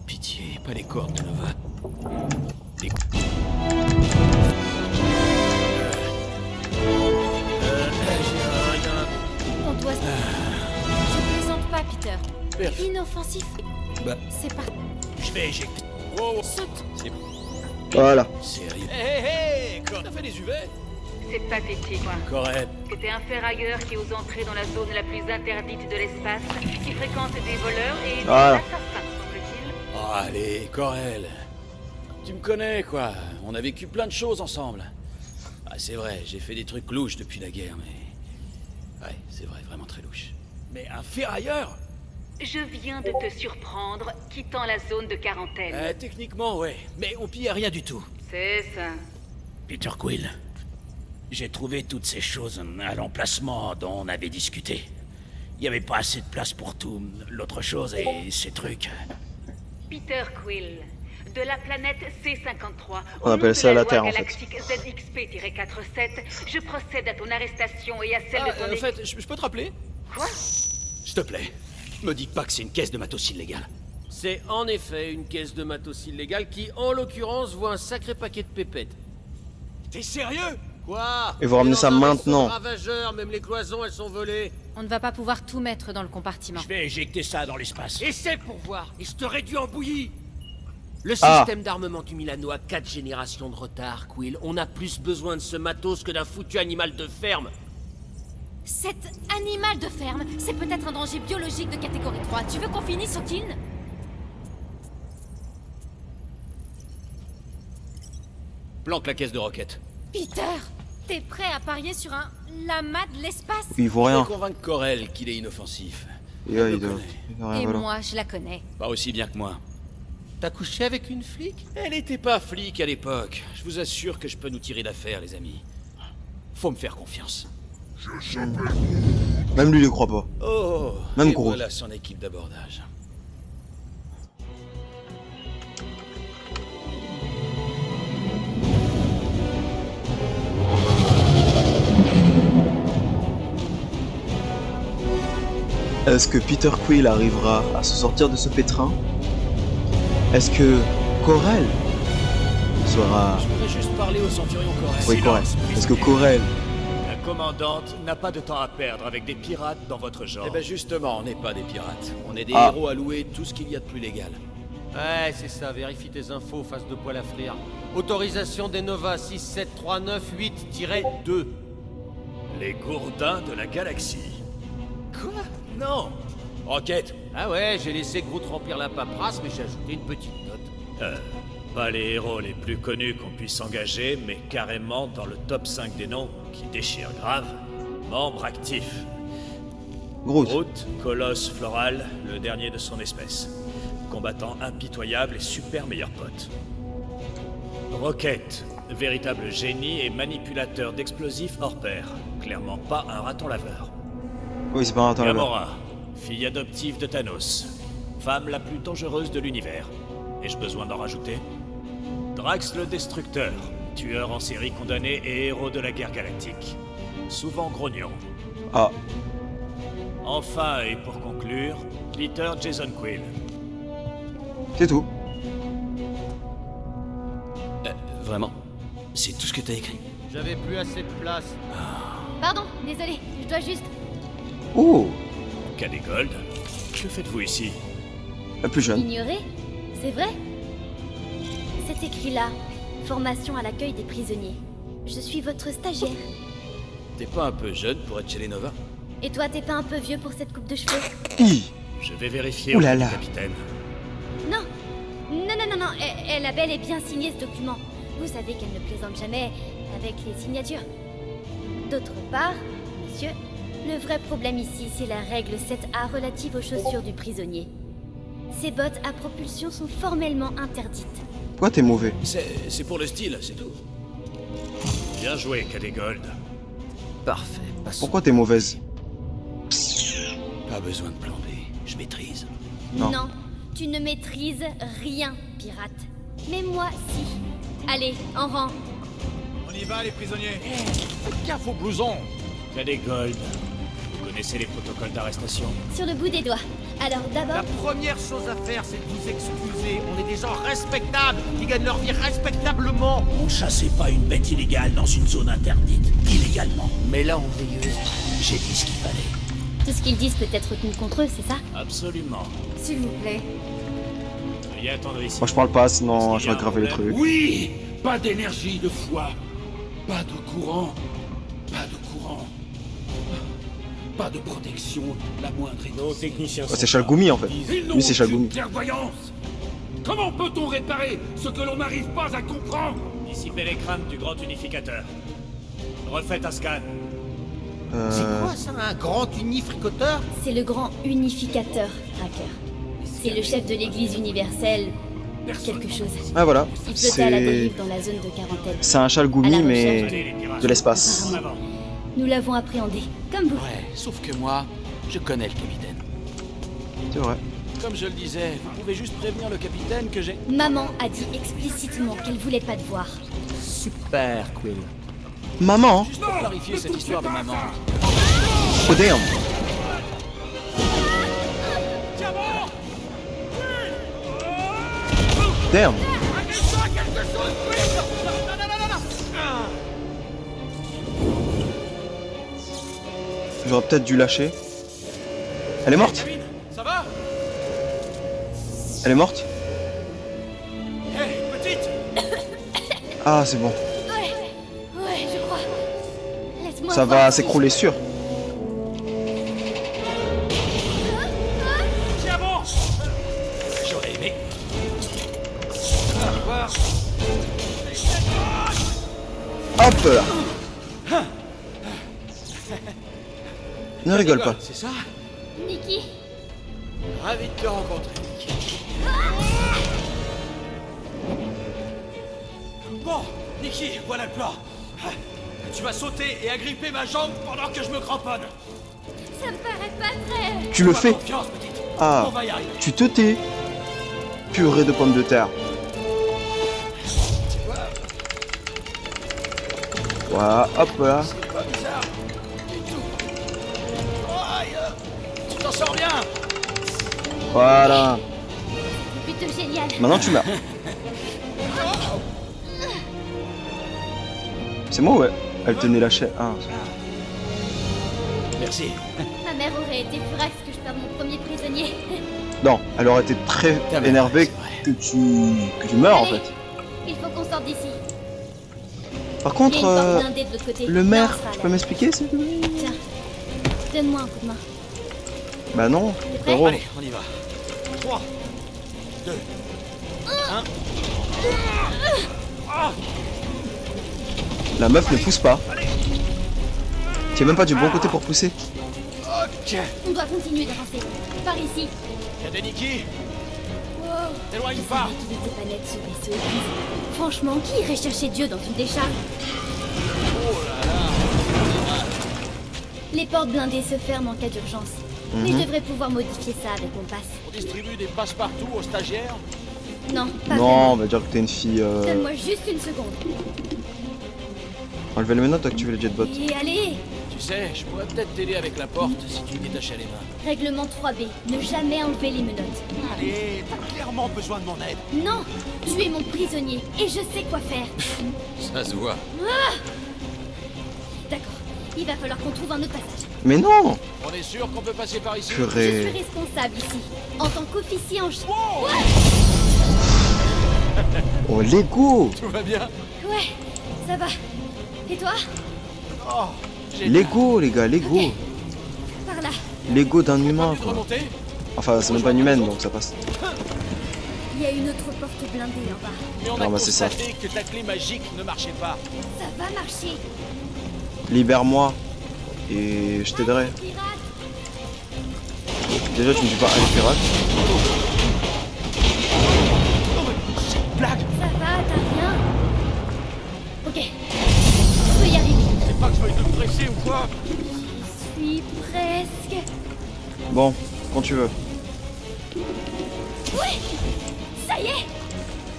Pitié, pas les cordes de Nova. Les... On doit... Je plaisante pas, Peter. Perf. Inoffensif. Bah. C'est pas... Je vais éjecter. Oh, Saute. Voilà. sérieux Hé hé hé T'as fait des UV? C'est pathétique, quoi. Corel, Que t'es un ferrailleur qui ose entrer dans la zone la plus interdite de l'espace, qui fréquente des voleurs et des Voilà. assassins, semble-t-il. Oh, allez, Corel. Tu me connais, quoi. On a vécu plein de choses ensemble. Ah, c'est vrai, j'ai fait des trucs louches depuis la guerre, mais... Ouais, c'est vrai, vraiment très louche. Mais un ferrailleur Je viens de te surprendre, quittant la zone de quarantaine. Euh, Techniquement, ouais. Mais on pillait rien du tout. C'est ça. Peter Quill, j'ai trouvé toutes ces choses à l'emplacement dont on avait discuté. Il n'y avait pas assez de place pour tout. L'autre chose et ces trucs. Peter Quill, de la planète C53, On au appelle nom ça de la la, Terre, loi en fait. galactique ZXP-47, je procède à ton arrestation et à celle Ah, de ton euh, en fait, je je peux te rappeler Quoi? S'il te plaît, me dis pas que c'est une caisse de matos illégale. C'est en effet une caisse de matos illégale qui, en l'occurrence, voit un sacré paquet de pépettes. T'es sérieux? Quoi Et vous ramenez ça maintenant. même les cloisons, elles sont volées. On ne va pas pouvoir tout mettre dans le compartiment. Je vais éjecter ça dans l'espace. Essaie pour voir, et je te réduis en bouillie. Le Ah. système d'armement du Milano a 4 générations de retard, Quill. On a plus besoin de ce matos que d'un foutu animal de ferme. Cet animal de ferme, c'est peut-être un danger biologique de catégorie 3. Tu veux qu'on finisse au kin Planque la caisse de roquette. Peter T'es prêt à parier sur un lama de l'espace Il voit Je rien. vais convaincre Corel qu'il est inoffensif. Et là, Elle il me doit... connaît. il doit rien Et voilà. moi, je la connais. Pas aussi bien que moi. T'as couché avec une flic? Elle était pas flic à l'époque. Je vous assure que je peux nous tirer d'affaire, les amis. Faut me faire confiance. Même lui, il le croit pas. Oh, Même et gros. voilà son équipe d'abordage. Est-ce que Peter Quill arrivera à se sortir de ce pétrin? Est-ce que Corel sera... Je voudrais juste parler au centurion Corel. Oui, Corel. Est-ce que Corel... La commandante n'a pas de temps à perdre avec des pirates dans votre genre. Eh ben justement, on n'est pas des pirates. On est des Ah. héros à louer tout ce qu'il y a de plus légal. Ouais, c'est ça, vérifie tes infos, face de poil à frire. Autorisation des Nova 67398-2. Les gourdins de la galaxie. Quoi? Non Enquête Ah ouais, j'ai laissé Groot remplir la paperasse, mais j'ai ajouté une petite note. Euh, pas les héros les plus connus qu'on puisse engager, mais carrément dans le top 5 des noms qui déchirent grave. Membre actif. Groot. Groot, colosse floral, le dernier de son espèce. Combattant impitoyable et super meilleur pote. Rocket, véritable génie et manipulateur d'explosifs hors pair. Clairement pas un raton laveur. Oui, c'est pas un raton là-bas. Gamora, fille adoptive de Thanos. Femme la plus dangereuse de l'univers. Ai-je besoin d'en rajouter? Drax le Destructeur, tueur en série condamné et héros de la guerre galactique. Souvent grognon. Ah, Enfin, et pour conclure, Glitter Jason Quill. c'est tout. Euh, Vraiment? C'est tout ce que t'as écrit? J'avais plus assez de place. Pardon, désolé, je dois juste. Oh Cadet Gold, que faites-vous ici? La plus jeune. Ignoré C'est vrai? C'est écrit là. Formation à l'accueil des prisonniers. Je suis votre stagiaire. T'es pas un peu jeune pour être chez les Nova Et toi, t'es pas un peu vieux pour cette coupe de cheveux? Hi Je vais vérifier Ouh là auprès du là. capitaine. Non Non, non, non, non, elle, elle a bel et bien signé ce document. Vous savez qu'elle ne plaisante jamais avec les signatures. D'autre part, monsieur, le vrai problème ici, c'est la règle 7A relative aux chaussures du prisonnier. Ces bottes à propulsion sont formellement interdites. Pourquoi t'es mauvais C'est pour le style, c'est tout. Bien joué, Cadet Gold. Parfait, passons. Pourquoi t'es mauvaise? Pas besoin de plan B, je maîtrise. Non. tu ne maîtrises rien, pirate. Mais moi, si. Allez, en rang. On y va, les prisonniers Faites gaffe au blouson Cadet Gold, connaissez les protocoles d'arrestation Sur le bout des doigts. Alors La d'abord, première chose à faire, c'est de vous excuser. On est des gens respectables, qui gagnent leur vie respectablement. On chassait pas une bête illégale dans une zone interdite, illégalement. Mais là, on veilleuse. J'ai dit ce qu'il fallait. tout ce qu'ils disent peut être retenu contre eux, c'est ça Absolument. S'il vous plaît. Veuillez attendre ici. Moi je parle pas, sinon je vais graver le truc. Oui Pas d'énergie de foi. Pas de courant. Pas de protection, la moindre Nos techniciens Oh, c'est Chalgoumi en fait. Ils n'ont Lui c'est Chalgoumi. clairvoyance. Comment peut-on réparer ce que l'on n'arrive pas à comprendre? Dissipez les craintes du grand unificateur. Refaites un scan. C'est Euh... quoi ça, un grand unifricoteur C'est le grand unificateur, Tracker. C'est le chef de l'église universelle. Quelque chose. Ah voilà. Il flottait à la C'est... dérive dans la zone de quarantaine. C'est un Chalgoumi mais de l'espace. Nous l'avons appréhendé, comme vous. Ouais, sauf que moi, je connais le capitaine. C'est vrai. Comme je le disais, vous pouvez juste prévenir le capitaine que j'ai... Maman a dit explicitement qu'elle voulait pas te voir. Super, Quill. Maman? Juste pour clarifier cette histoire de maman. Oh damn Damn J'aurais peut-être dû lâcher. Elle est morte Ça va Elle est morte petite [COUGHS] Ah c'est bon. Ouais, ouais, je crois. Laisse-moi Ça va s'écrouler sûr. Tiens bon J'aurais aimé. Hop là Ne rigole pas. C'est ça Nikki, Ravi de te rencontrer. Bon, Nikki, voilà le plan. Tu vas sauter et agripper ma jambe pendant que je me cramponne. Ça me paraît pas très... Tu le fais Confiance, petite. Ah, On va y arriver. tu te tais. Purée de pommes de terre. Voilà, hop là. Voilà. Plutôt génial. Maintenant tu meurs. C'est moi ouais. Elle tenait la chaîne. Ah, Merci. Ma mère aurait été furax que je perde mon premier prisonnier. non, elle aurait été très mère, énervée que tu que tu meurs en Allez. fait. Il faut qu'on sorte d'ici. Par contre, euh, de le maire, tu peux m'expliquer s'il te plaît? Tiens, donne-moi un coup de main. Bah non, frérot. Allez, on y va. 3, 2, 1. La meuf ne pousse pas. Tu es même pas du bon côté pour pousser. Ok. On doit continuer d'avancer. Par ici. Y'a des Nikki Wow. T'éloigne Je pas. Franchement, qui irait chercher Dieu dans une décharge? Oh là là Les portes blindées se ferment en cas d'urgence. Mais je devrais pouvoir modifier ça avec mon passe. On distribue des passe-partout aux stagiaires Non, pas Non, vraiment. on va dire que t'es une fille. Euh... Donne-moi juste une seconde. Enlever les menottes, activer les jetbots. Et allez Tu sais, je pourrais peut-être t'aider avec la porte si tu me détachais les mains. Règlement 3B. Ne jamais enlever les menottes. Allez, t'as clairement besoin de mon aide. Non Tu es mon prisonnier et je sais quoi faire. Ça se voit. D'accord. Il va falloir qu'on trouve un autre passage. Mais non On est sûr qu'on peut passer par ici Je suis responsable ici. En tant qu'officier en chef. [LAUGHS] Oh, Lego Tout va bien Ouais, ça va. Et toi Oh, Lego, les gars, Lego. Par là. Lego d'un humain, quoi. Enfin, c'est même pas une humaine, donc ça passe. Il y a une autre porte blindée en bas. Mais on Non, a bah, c'est ça. constaté que ta clé magique ne marchait pas. Ça va marcher. Libère-moi. Et je t'aiderai. Déjà, tu me dis pas, allez, pirate. Blague Ça va, t'as rien? Ok. Je peux y arriver. C'est pas que je veuille te presser ou quoi? Je suis presque. Bon, quand tu veux. Ouais Ça y est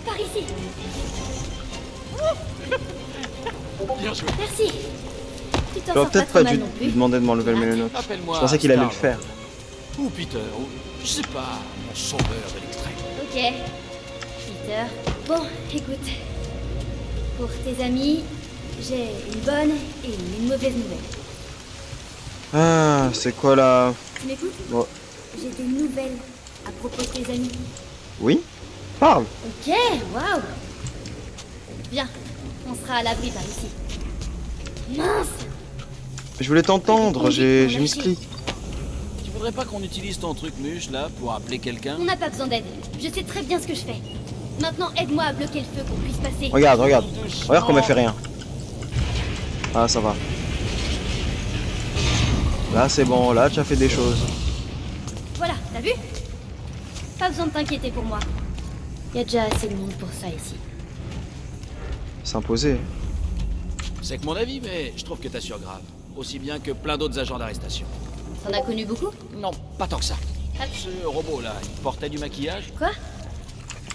Par ici. Bien joué. Merci. J'aurais sors peut-être pas dû lui demander de m'enlever menottes. Appelle-moi. Je pensais qu'il allait le faire. Ou Peter, ou je sais pas, mon sauveur de l'extrême. Ok. Peter. Bon, écoute. Pour tes amis, j'ai une bonne et une mauvaise nouvelle. Ah, c'est quoi là? Tu m'écoutes? J'ai des nouvelles à propos de tes amis. Oui? Parle Ok, waouh Bien, on sera à l'abri par ici. Mince Je voulais t'entendre, j'ai j'ai mis clic. Tu voudrais pas qu'on utilise ton truc muche là pour appeler quelqu'un? On n'a pas besoin d'aide. Je sais très bien ce que je fais. Maintenant, aide-moi à bloquer le feu qu'on puisse passer. Regarde, regarde. Regarde comme elle fait rien. Ah, ça va. Là, c'est bon. Là, tu as fait des choses. Voilà, t'as vu? Pas besoin de t'inquiéter pour moi. Y a déjà assez de monde pour ça ici. S'imposer. C'est que mon avis, mais je trouve que t'assures grave. Aussi bien que plein d'autres agents d'arrestation. T'en as connu beaucoup? Non, pas tant que ça. Ah. Ce robot là, il portait du maquillage Quoi?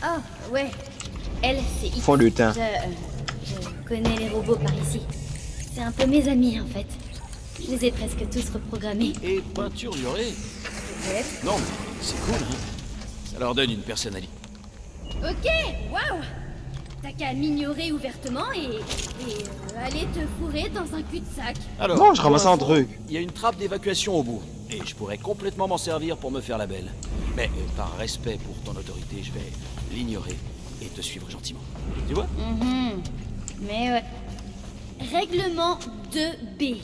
Ah, ouais. Elle, c'est It. Lutin. Je, euh, je connais les robots par ici. C'est un peu mes amis, en fait. Je les ai presque tous reprogrammés. et peinturluré. Peut-être. Non, mais c'est cool, hein. Ça leur donne une personnalité. Ok, waouh T'as qu'à m'ignorer ouvertement et, et euh, aller te fourrer dans un cul-de-sac. Alors, Non, je ramassais un truc. Il y a une trappe d'évacuation au bout, et je pourrais complètement m'en servir pour me faire la belle. Mais euh, par respect pour ton autorité, je vais l'ignorer et te suivre gentiment. Tu vois? Mhm. Mais ouais. Règlement 2B.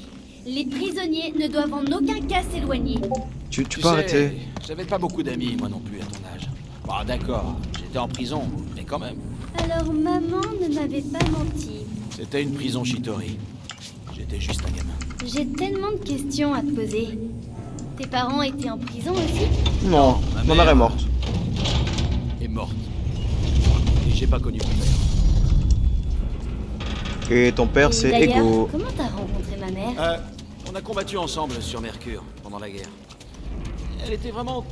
Les prisonniers ne doivent en aucun cas s'éloigner. Tu, tu Tu peux sais, arrêter? J'avais pas beaucoup d'amis, moi non plus, à ton âge. Bah d'accord, j'étais en prison, mais quand même. Alors maman ne m'avait pas menti. C'était une prison Chitori. J'étais juste un gamin. J'ai tellement de questions à te poser. Tes parents étaient en prison aussi? Non, ma ma mère. est morte. Et morte. Et j'ai pas connu mon père. Et ton père, c'est d'ailleurs, Ego. Comment t'as rencontré ma mère? Euh, on a combattu ensemble sur Mercure pendant la guerre. Elle était vraiment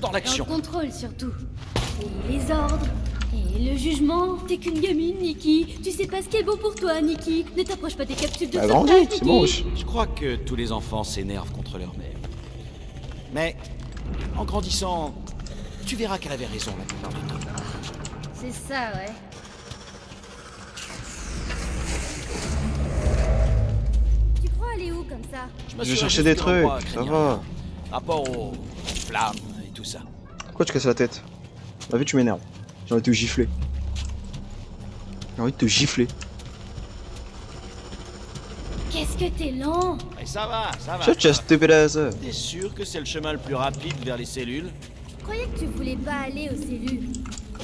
dans Dans le l'action. contrôle surtout. Et les ordres. Et le jugement. T'es qu'une gamine, Nikki. Tu sais pas ce qui est bon pour toi, Nikki. Ne t'approche pas des capsules de grandi, c'est bon. Je crois que tous les enfants s'énervent contre leur mère. Mais en grandissant, tu verras qu'elle avait raison la plupart du temps. C'est ça, ouais. Tu crois aller où comme ça? Je vais chercher des trucs, ça va. Rapport aux flammes et tout ça. Pourquoi tu casses la tête? La vie, tu m'énerves. J'ai envie de te gifler. J'ai envie de te gifler. Qu'est-ce que t'es lent? Et ça va, ça va. Shut your stupid. T'es sûr que c'est le chemin le plus rapide vers les cellules? Je croyais que tu voulais pas aller aux cellules.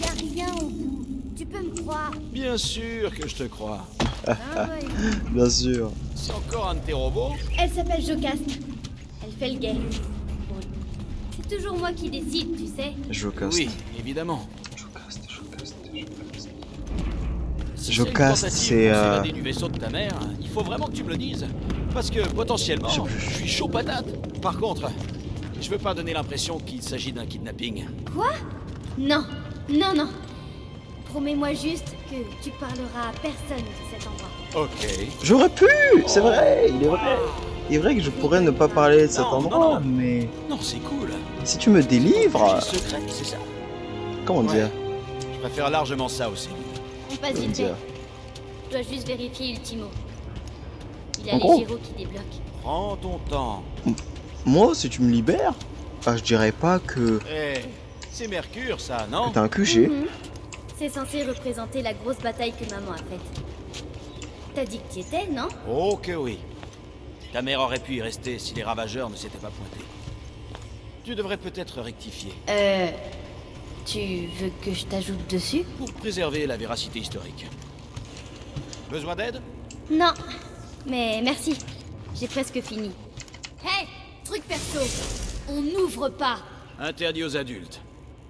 Y a rien au bout. Tu peux me croire? Bien sûr que je te crois. Ah ouais. [LAUGHS] Bien sûr. C'est encore un de tes robots? Elle s'appelle Jocaste. Elle fait le gay. Bon, C'est toujours moi qui décide, tu sais. Je casse. Oui, évidemment. Je casse, c'est, euh, du vaisseau de ta mère, il faut vraiment que tu me le dises. Parce que potentiellement, je suis chaud patate. Par contre, je veux pas donner l'impression qu'il s'agit d'un kidnapping. Quoi? Non, non, non. Promets-moi juste que tu parleras à personne de cet endroit. Ok. J'aurais pu C'est vrai, il est vrai. Il est vrai que je pourrais ne pas parler de cet Non, non, endroit, non. mais Non, c'est cool. si tu me délivres, secret, c'est ça. comment Ouais. dire? Je préfère largement ça aussi. On passe vite fait. Je dois juste vérifier Ultimo. Il y a En les gros. gyros qui débloquent. Prends ton temps. Moi, si tu me libères, ah, je dirais pas que, Eh, c'est Mercure, ça, non? t'as un QG. Mhm. C'est censé représenter la grosse bataille que maman a faite. T'as dit que t'y étais, non? Oh que oui. Ta mère aurait pu y rester si les ravageurs ne s'étaient pas pointés. Tu devrais peut-être rectifier Euh... Tu veux que je t'ajoute dessus pour préserver la véracité historique. Besoin d'aide Non. Mais merci. J'ai presque fini. Hey Truc perso On n'ouvre pas Interdit aux adultes.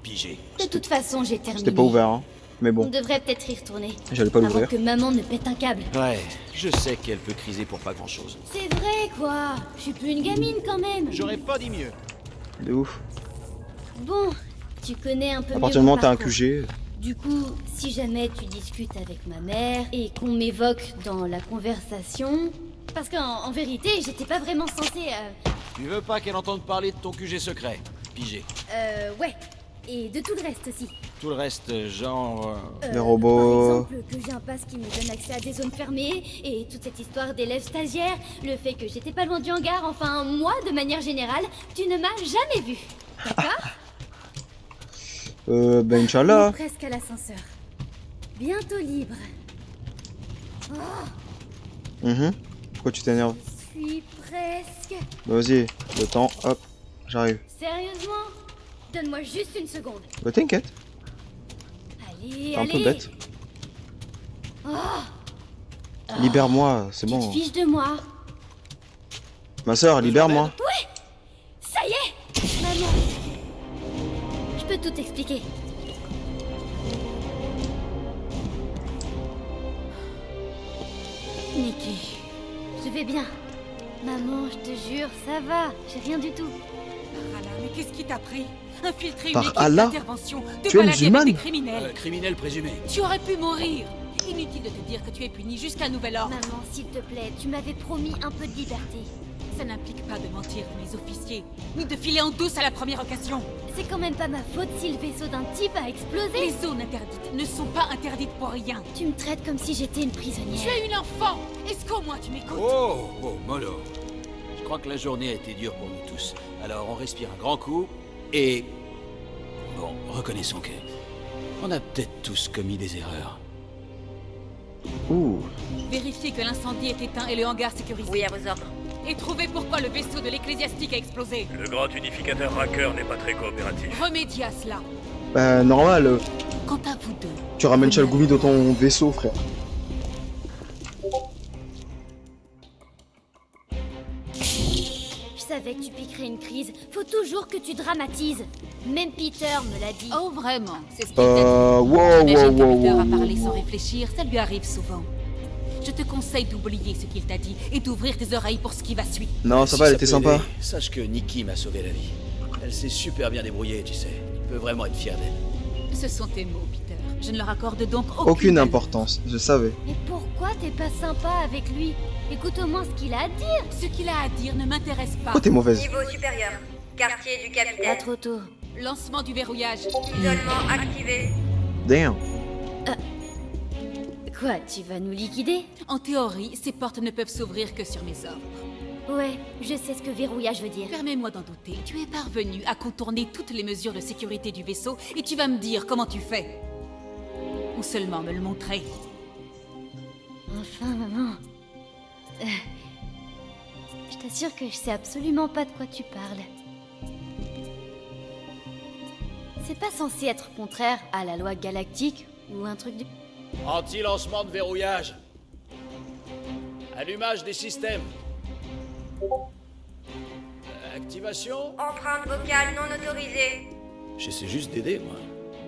Pigé. De toute façon, j'ai terminé. C'était pas ouvert, hein. Mais On bon, devrait peut-être y retourner. j'allais pas Avant l'ouvrir. que maman ne pète un câble. Ouais, je sais qu'elle peut criser pour pas grand-chose. C'est vrai, quoi. Je suis plus une gamine quand même. J'aurais pas dit mieux. De ouf. Bon, tu connais un peu À mieux partir du mon moment où t'as un. QG, Du coup, si jamais tu discutes avec ma mère et qu'on m'évoque dans la conversation... Parce qu'en en vérité, j'étais pas vraiment censée... Euh, Tu veux pas qu'elle entende parler de ton QG secret Pigé. euh, ouais. Et de tout le reste aussi. Tout le reste, genre... euh, Euh, Les robots. Par exemple, que j'ai un pass qui me donne accès à des zones fermées, et toute cette histoire d'élèves stagiaires, le fait que j'étais pas loin du hangar, enfin, moi, de manière générale, tu ne m'as jamais vu. D'accord? Euh, ben Inch'Allah. Presque à l'ascenseur. Bientôt libre. Mhm. Pourquoi tu t'énerves Je suis presque. Bah, Vas-y, le temps, hop, j'arrive. Sérieusement? Donne-moi juste une seconde. Bah t'inquiète, Allez, un allez. peu bête. Oh, Libère-moi, c'est tu te bon. fiches de moi. Ma soeur, libère-moi. Tout expliquer. Nikki, je vais bien. Maman, je te jure, ça va. J'ai rien du tout. Parala, mais qu'est-ce qui t'a pris? Infiltrer une Par équipe Allah d'intervention, te Tu es balader avec des criminels. euh, criminel présumé. Tu aurais pu mourir. Inutile de te dire que tu es puni jusqu'à nouvel ordre. Maman, s'il te plaît, tu m'avais promis un peu de liberté. Ça n'implique pas de mentir à mes officiers, ni de filer en douce à la première occasion. C'est quand même pas ma faute si le vaisseau d'un type a explosé. Les zones interdites ne sont pas interdites pour rien. Tu me traites comme si j'étais une Tu prisonnière. es une enfant Est-ce qu'au moins tu m'écoutes? Oh, oh, mollo. Je crois que la journée a été dure pour nous tous. Alors on respire un grand coup et... Bon, reconnaissons que... On a peut-être tous commis des erreurs. Ouh, Vérifiez que l'incendie est éteint et le hangar sécurisé. Oui, à vos ordres. Et trouvez pourquoi le vaisseau de l'ecclésiastique a explosé. Le grand unificateur hacker n'est pas très coopératif. Remédiez à cela. bah normal, Quant à vous deux, tu ramènes Chalgoumi dans ton vaisseau, frère. Je savais que tu piquerais une crise. Faut toujours que tu dramatises. Même Peter me l'a dit. Oh, vraiment C'est ce qu'il. Euh, wow, wow, Peter wow, a parlé wow. sans réfléchir, ça lui arrive souvent. Je te conseille d'oublier ce qu'il t'a dit et d'ouvrir tes oreilles pour ce qui va suivre. Non, ça Si va, elle était sympa. aider, Sache que Nikki m'a sauvé la vie. Elle s'est super bien débrouillée, tu sais. Tu peux vraiment être fier d'elle. Ce sont tes mots, Peter. Je ne leur accorde donc aucune, importance, je savais. Mais pourquoi t'es pas sympa avec lui? Écoute au moins ce qu'il a à dire. Ce qu'il a à dire ne m'intéresse pas. Pourquoi t'es mauvaise? Niveau supérieur. Quartier du Pas capitaine. trop tôt. Lancement du verrouillage. Isolement activé. Damn. Quoi, tu vas nous liquider? En théorie, ces portes ne peuvent s'ouvrir que sur mes ordres. Ouais, je sais ce que verrouillage veut dire. Permets-moi d'en douter. Tu es parvenu à contourner toutes les mesures de sécurité du vaisseau et tu vas me dire comment tu fais. Ou seulement me le montrer. Enfin, maman. Euh, je t'assure que je sais absolument pas de quoi tu parles. C'est pas censé être contraire à la loi galactique ou un truc du... Anti-lancement de verrouillage. Allumage des systèmes. Euh, Activation Empreinte vocale non autorisée. J'essaie juste d'aider, moi.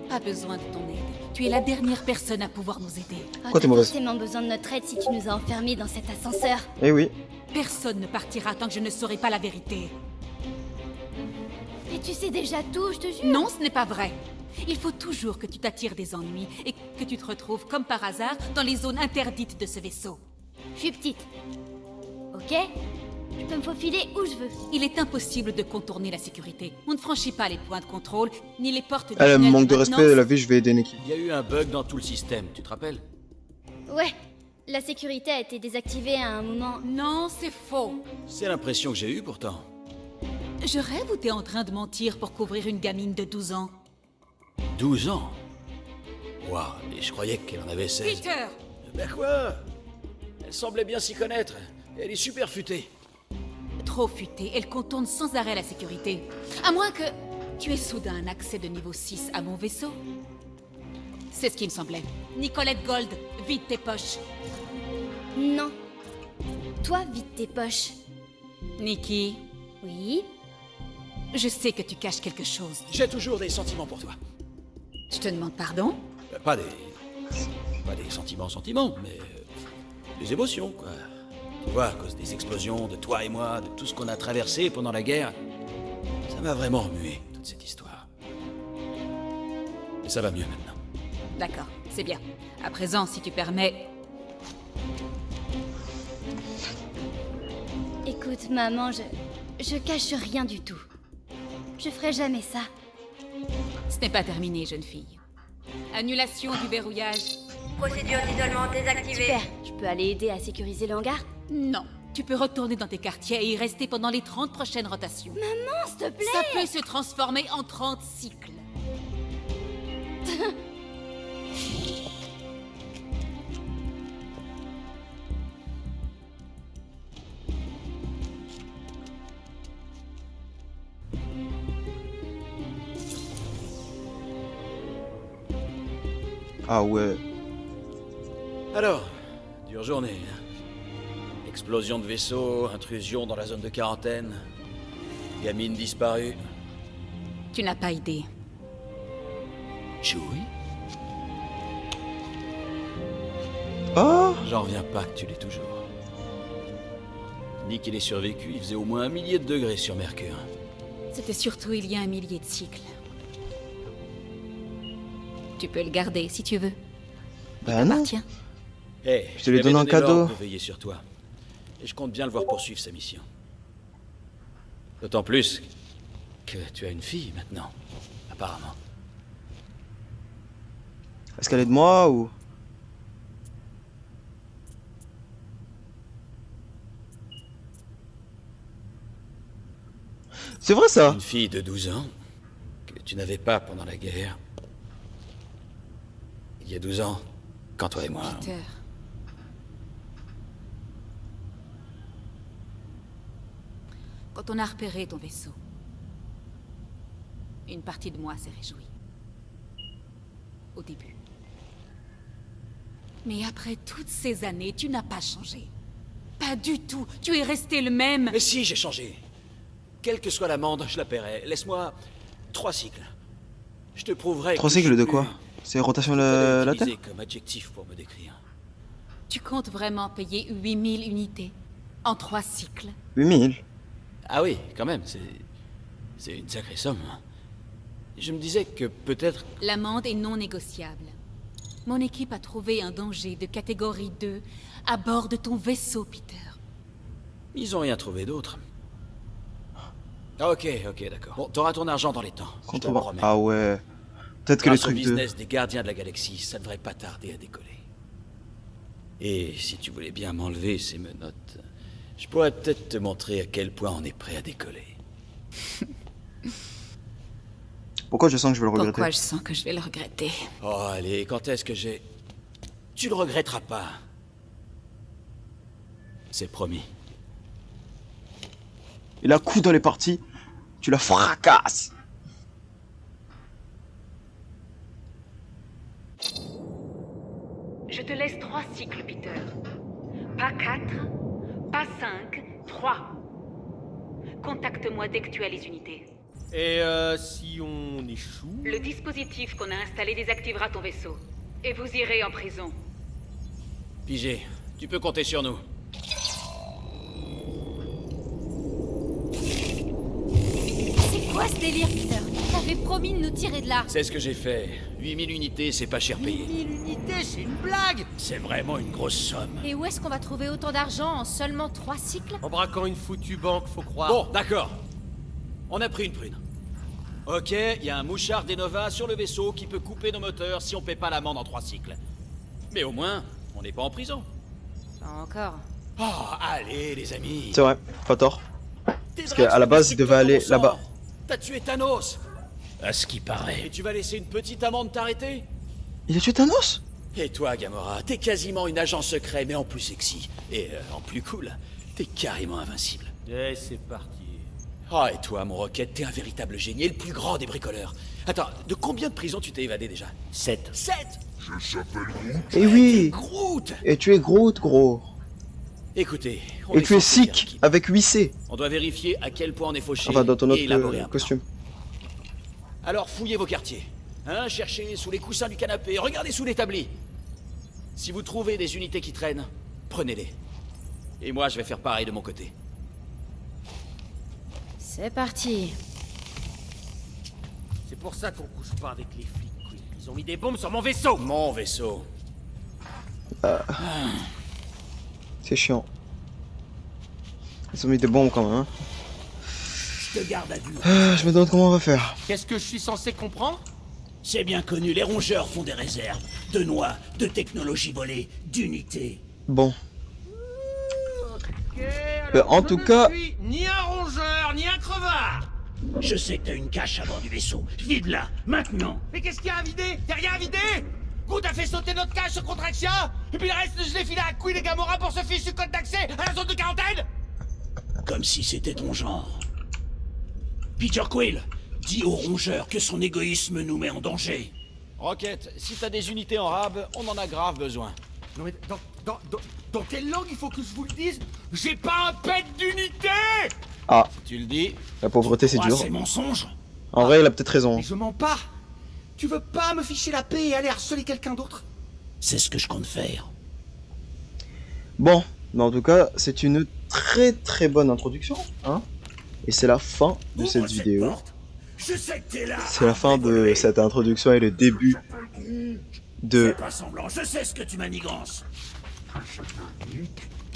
Pas besoin de ton aide. Tu es la dernière personne à pouvoir nous aider. Pourquoi t'es mauvaise forcément besoin de notre aide si tu nous as enfermés dans cet ascenseur. Eh oui. Personne ne partira tant que je ne saurai pas la vérité. Mais tu sais déjà tout, je te jure. Non, ce n'est pas vrai. Il faut toujours que tu t'attires des ennuis et que tu te retrouves comme par hasard dans les zones interdites de ce vaisseau. Je suis petite. Ok? Je peux me faufiler où je veux. Il est impossible de contourner la sécurité. On ne franchit pas les points de contrôle, ni les portes Elle tunnel manque de respect, la vie, je vais aider. Il y a eu un bug dans tout le système, tu te rappelles? Ouais, la sécurité a été désactivée à un moment. Non, c'est faux. C'est l'impression que j'ai eue pourtant. Je rêve ou t'es en train de mentir pour couvrir une gamine de 12 ans? 12 ans Waouh, et je croyais qu'elle en avait 16. Peter Ben quoi? Elle semblait bien s'y connaître. Elle est super futée. Trop futée, elle contourne sans arrêt la sécurité. À moins que tu aies soudain un accès de niveau 6 à mon vaisseau. C'est ce qui me semblait. Nicolette Gold, vide tes poches. Non. Toi, vide tes poches. Nikki, Oui je sais que tu caches quelque chose. J'ai toujours des sentiments pour toi. Je te demande pardon Euh, Pas des. Pas des sentiments, sentiments, mais. euh, des émotions, quoi. Tu vois, à cause des explosions de toi et moi, de tout ce qu'on a traversé pendant la guerre, ça m'a vraiment remué, toute cette histoire. Mais ça va mieux maintenant. D'accord, c'est bien. À présent, si tu permets, Écoute, maman, je. Je cache rien du tout. Je ferai jamais ça. Ce n'est pas terminé, jeune fille. Annulation du verrouillage Procédure d'isolement désactivée. Super, je peux aller aider à sécuriser le hangar Non. Tu peux retourner dans tes quartiers et y rester pendant les 30 prochaines rotations. Maman, s'il te plaît Ça peut se transformer en 30 cycles. [LAUGHS] Ah ouais. Alors, dure journée. hein. Explosion de vaisseau, intrusion dans la zone de quarantaine, gamine disparue. Tu n'as pas idée. Chewie Oh J'en reviens pas que tu l'es toujours. Nick, il est survécu, il faisait au moins un millier de degrés sur Mercure. C'était surtout il y a un millier de cycles. Tu peux le garder si tu veux. Bah non. Tiens. Eh, Je te l'ai donné en cadeau. l'ordre de veiller sur toi. Et je compte bien le voir poursuivre sa mission. D'autant plus que tu as une fille maintenant, apparemment. Est-ce qu'elle est de moi ou... C'est vrai ça Une fille de 12 ans que tu n'avais pas pendant la guerre. Il y a 12 ans, quand toi et moi... Peter. Quand on a repéré ton vaisseau, une partie de moi s'est réjouie. Au début. Mais après toutes ces années, tu n'as pas changé. Pas du tout. Tu es resté le même. Mais si, j'ai changé. quelle que soit l'amende, je la paierai. Laisse-moi trois cycles. Je te prouverai. Trois que je cycles de quoi C'est rotation de Je la, Terre comme adjectif pour me décrire. Tu comptes vraiment payer 8000 unités en trois cycles? 8000 Ah oui, quand même, c'est. C'est une sacrée somme. Je me disais que peut-être. L'amende est non négociable. Mon équipe a trouvé un danger de catégorie 2 à bord de ton vaisseau, Peter. Ils ont rien trouvé d'autre. Ah, Ok, ok, d'accord. Bon, t'auras ton argent dans les temps. je te le. Ah ouais. Peut-être que de... business des gardiens de la galaxie, ça devrait pas tarder à décoller. Et si tu voulais bien m'enlever ces menottes, je pourrais peut-être te montrer à quel point on est prêt à décoller. [LAUGHS] Pourquoi je sens que je vais le regretter Pourquoi je sens que je vais le regretter Oh, allez, quand est-ce que j'ai... Tu le regretteras pas. C'est promis. Et la coup dans les parties, tu la fracasses. Je te laisse trois cycles, Peter. Pas quatre, pas cinq, trois. Contacte-moi dès que tu as les unités. Et euh, si on échoue? Le dispositif qu'on a installé désactivera ton vaisseau. Et vous irez en prison. Pigé, tu peux compter sur nous. C'est quoi ce délire, Peter? T'avais promis de nous tirer de là. C'est ce que j'ai fait. 8000 unités, c'est pas cher payé. 1000 unités, c'est une blague C'est vraiment une grosse somme. Et où est-ce qu'on va trouver autant d'argent en seulement trois cycles? En braquant une foutue banque, faut croire. Bon, d'accord. On a pris une prune. Ok, il y a un mouchard d'Enova sur le vaisseau qui peut couper nos moteurs si on paie pas l'amende en trois cycles. Mais au moins, on n'est pas en prison. Pas encore. Oh, allez, les amis. C'est vrai, pas tort. Parce qu'à la base, il devait aller là-bas. T'as tué Thanos. À ce qui Et paraît. tu vas laisser une petite amende t'arrêter? Il a tué Thanos Et toi, Gamora, t'es quasiment une agent secret, mais en plus sexy. Et euh, en plus cool. T'es carrément invincible. Et c'est parti. Ah, et toi, mon Rocket, t'es un véritable génie, et le plus grand des bricoleurs. Attends, de combien de prisons tu t'es évadé déjà? 7. Sept Eh oui Groot Et tu es Groot, gros. Écoutez, on Et est tu es sick avec 8C. On doit vérifier à quel point on est fauché Enfin, dans ton et autre élaborer euh, un plan. Alors fouillez vos quartiers. Hein, cherchez sous les coussins du canapé, regardez sous l'établi. Si vous trouvez des unités qui traînent, prenez-les. Et moi, je vais faire pareil de mon côté. C'est parti. C'est pour ça qu'on couche pas avec les flics. Ils ont mis des bombes sur mon vaisseau Mon vaisseau. C'est chiant. Ils ont mis des bombes quand même. Hein. Je te garde à vue. Ah, je me demande comment on va faire. Qu'est-ce que je suis censé comprendre? C'est bien connu, les rongeurs font des réserves. De noix, de technologies volées, d'unités. Bon. Ok, Euh, alors, en je tout ne cas- suis ni un rongeur, ni un crevard Je sais que t'as une cache à bord du vaisseau. Vide-la, maintenant. Mais qu'est-ce qu'il y a à vider? Y'a rien à vider? Good a fait sauter notre cache sur Contraxia Et puis le reste, je l'ai filé à Quill et Gamora pour ce fichu code d'accès à la zone de quarantaine? Comme si c'était ton genre. Peter Quill, dis au rongeur que son égoïsme nous met en danger. Rocket, si t'as des unités en rab, on en a grave besoin. Non mais dans, dans, dans, dans quelle langue il faut que je vous le dise? J'ai pas un pet d'unité Ah, Tu le dis la pauvreté c'est Crois dur. ces mensonges En vrai, il a peut-être raison. Mais je mens pas Tu veux pas me ficher la paix et aller harceler quelqu'un d'autre? C'est ce que je compte faire. Bon, mais en tout cas, c'est une très très bonne introduction. Hein et c'est la fin de cette vidéo. C'est la fin de cette introduction et le début de... Fais pas semblant, je sais ce que tu manigances.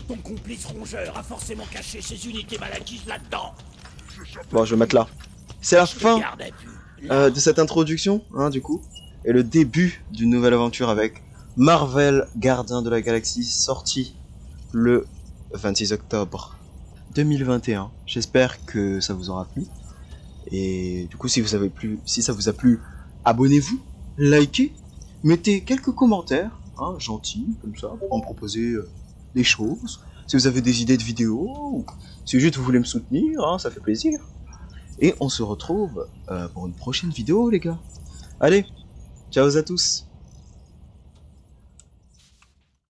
Ton complice rongeur a forcément caché ses unités malakises là-dedans. Bon, je vais mettre là. C'est la fin euh, de cette introduction, hein, du coup, et le début d'une nouvelle aventure avec Marvel Gardien de la Galaxie, sorti le 26 octobre 2021. J'espère que ça vous aura plu. Et du coup, si vous si ça vous a plu, abonnez-vous, likez, mettez quelques commentaires, hein, gentils, comme ça, pour me proposer euh, des choses. Si vous avez des idées de vidéos, si juste vous voulez me soutenir, hein, ça fait plaisir. Et on se retrouve euh, pour une prochaine vidéo, les gars. Allez, ciao à tous.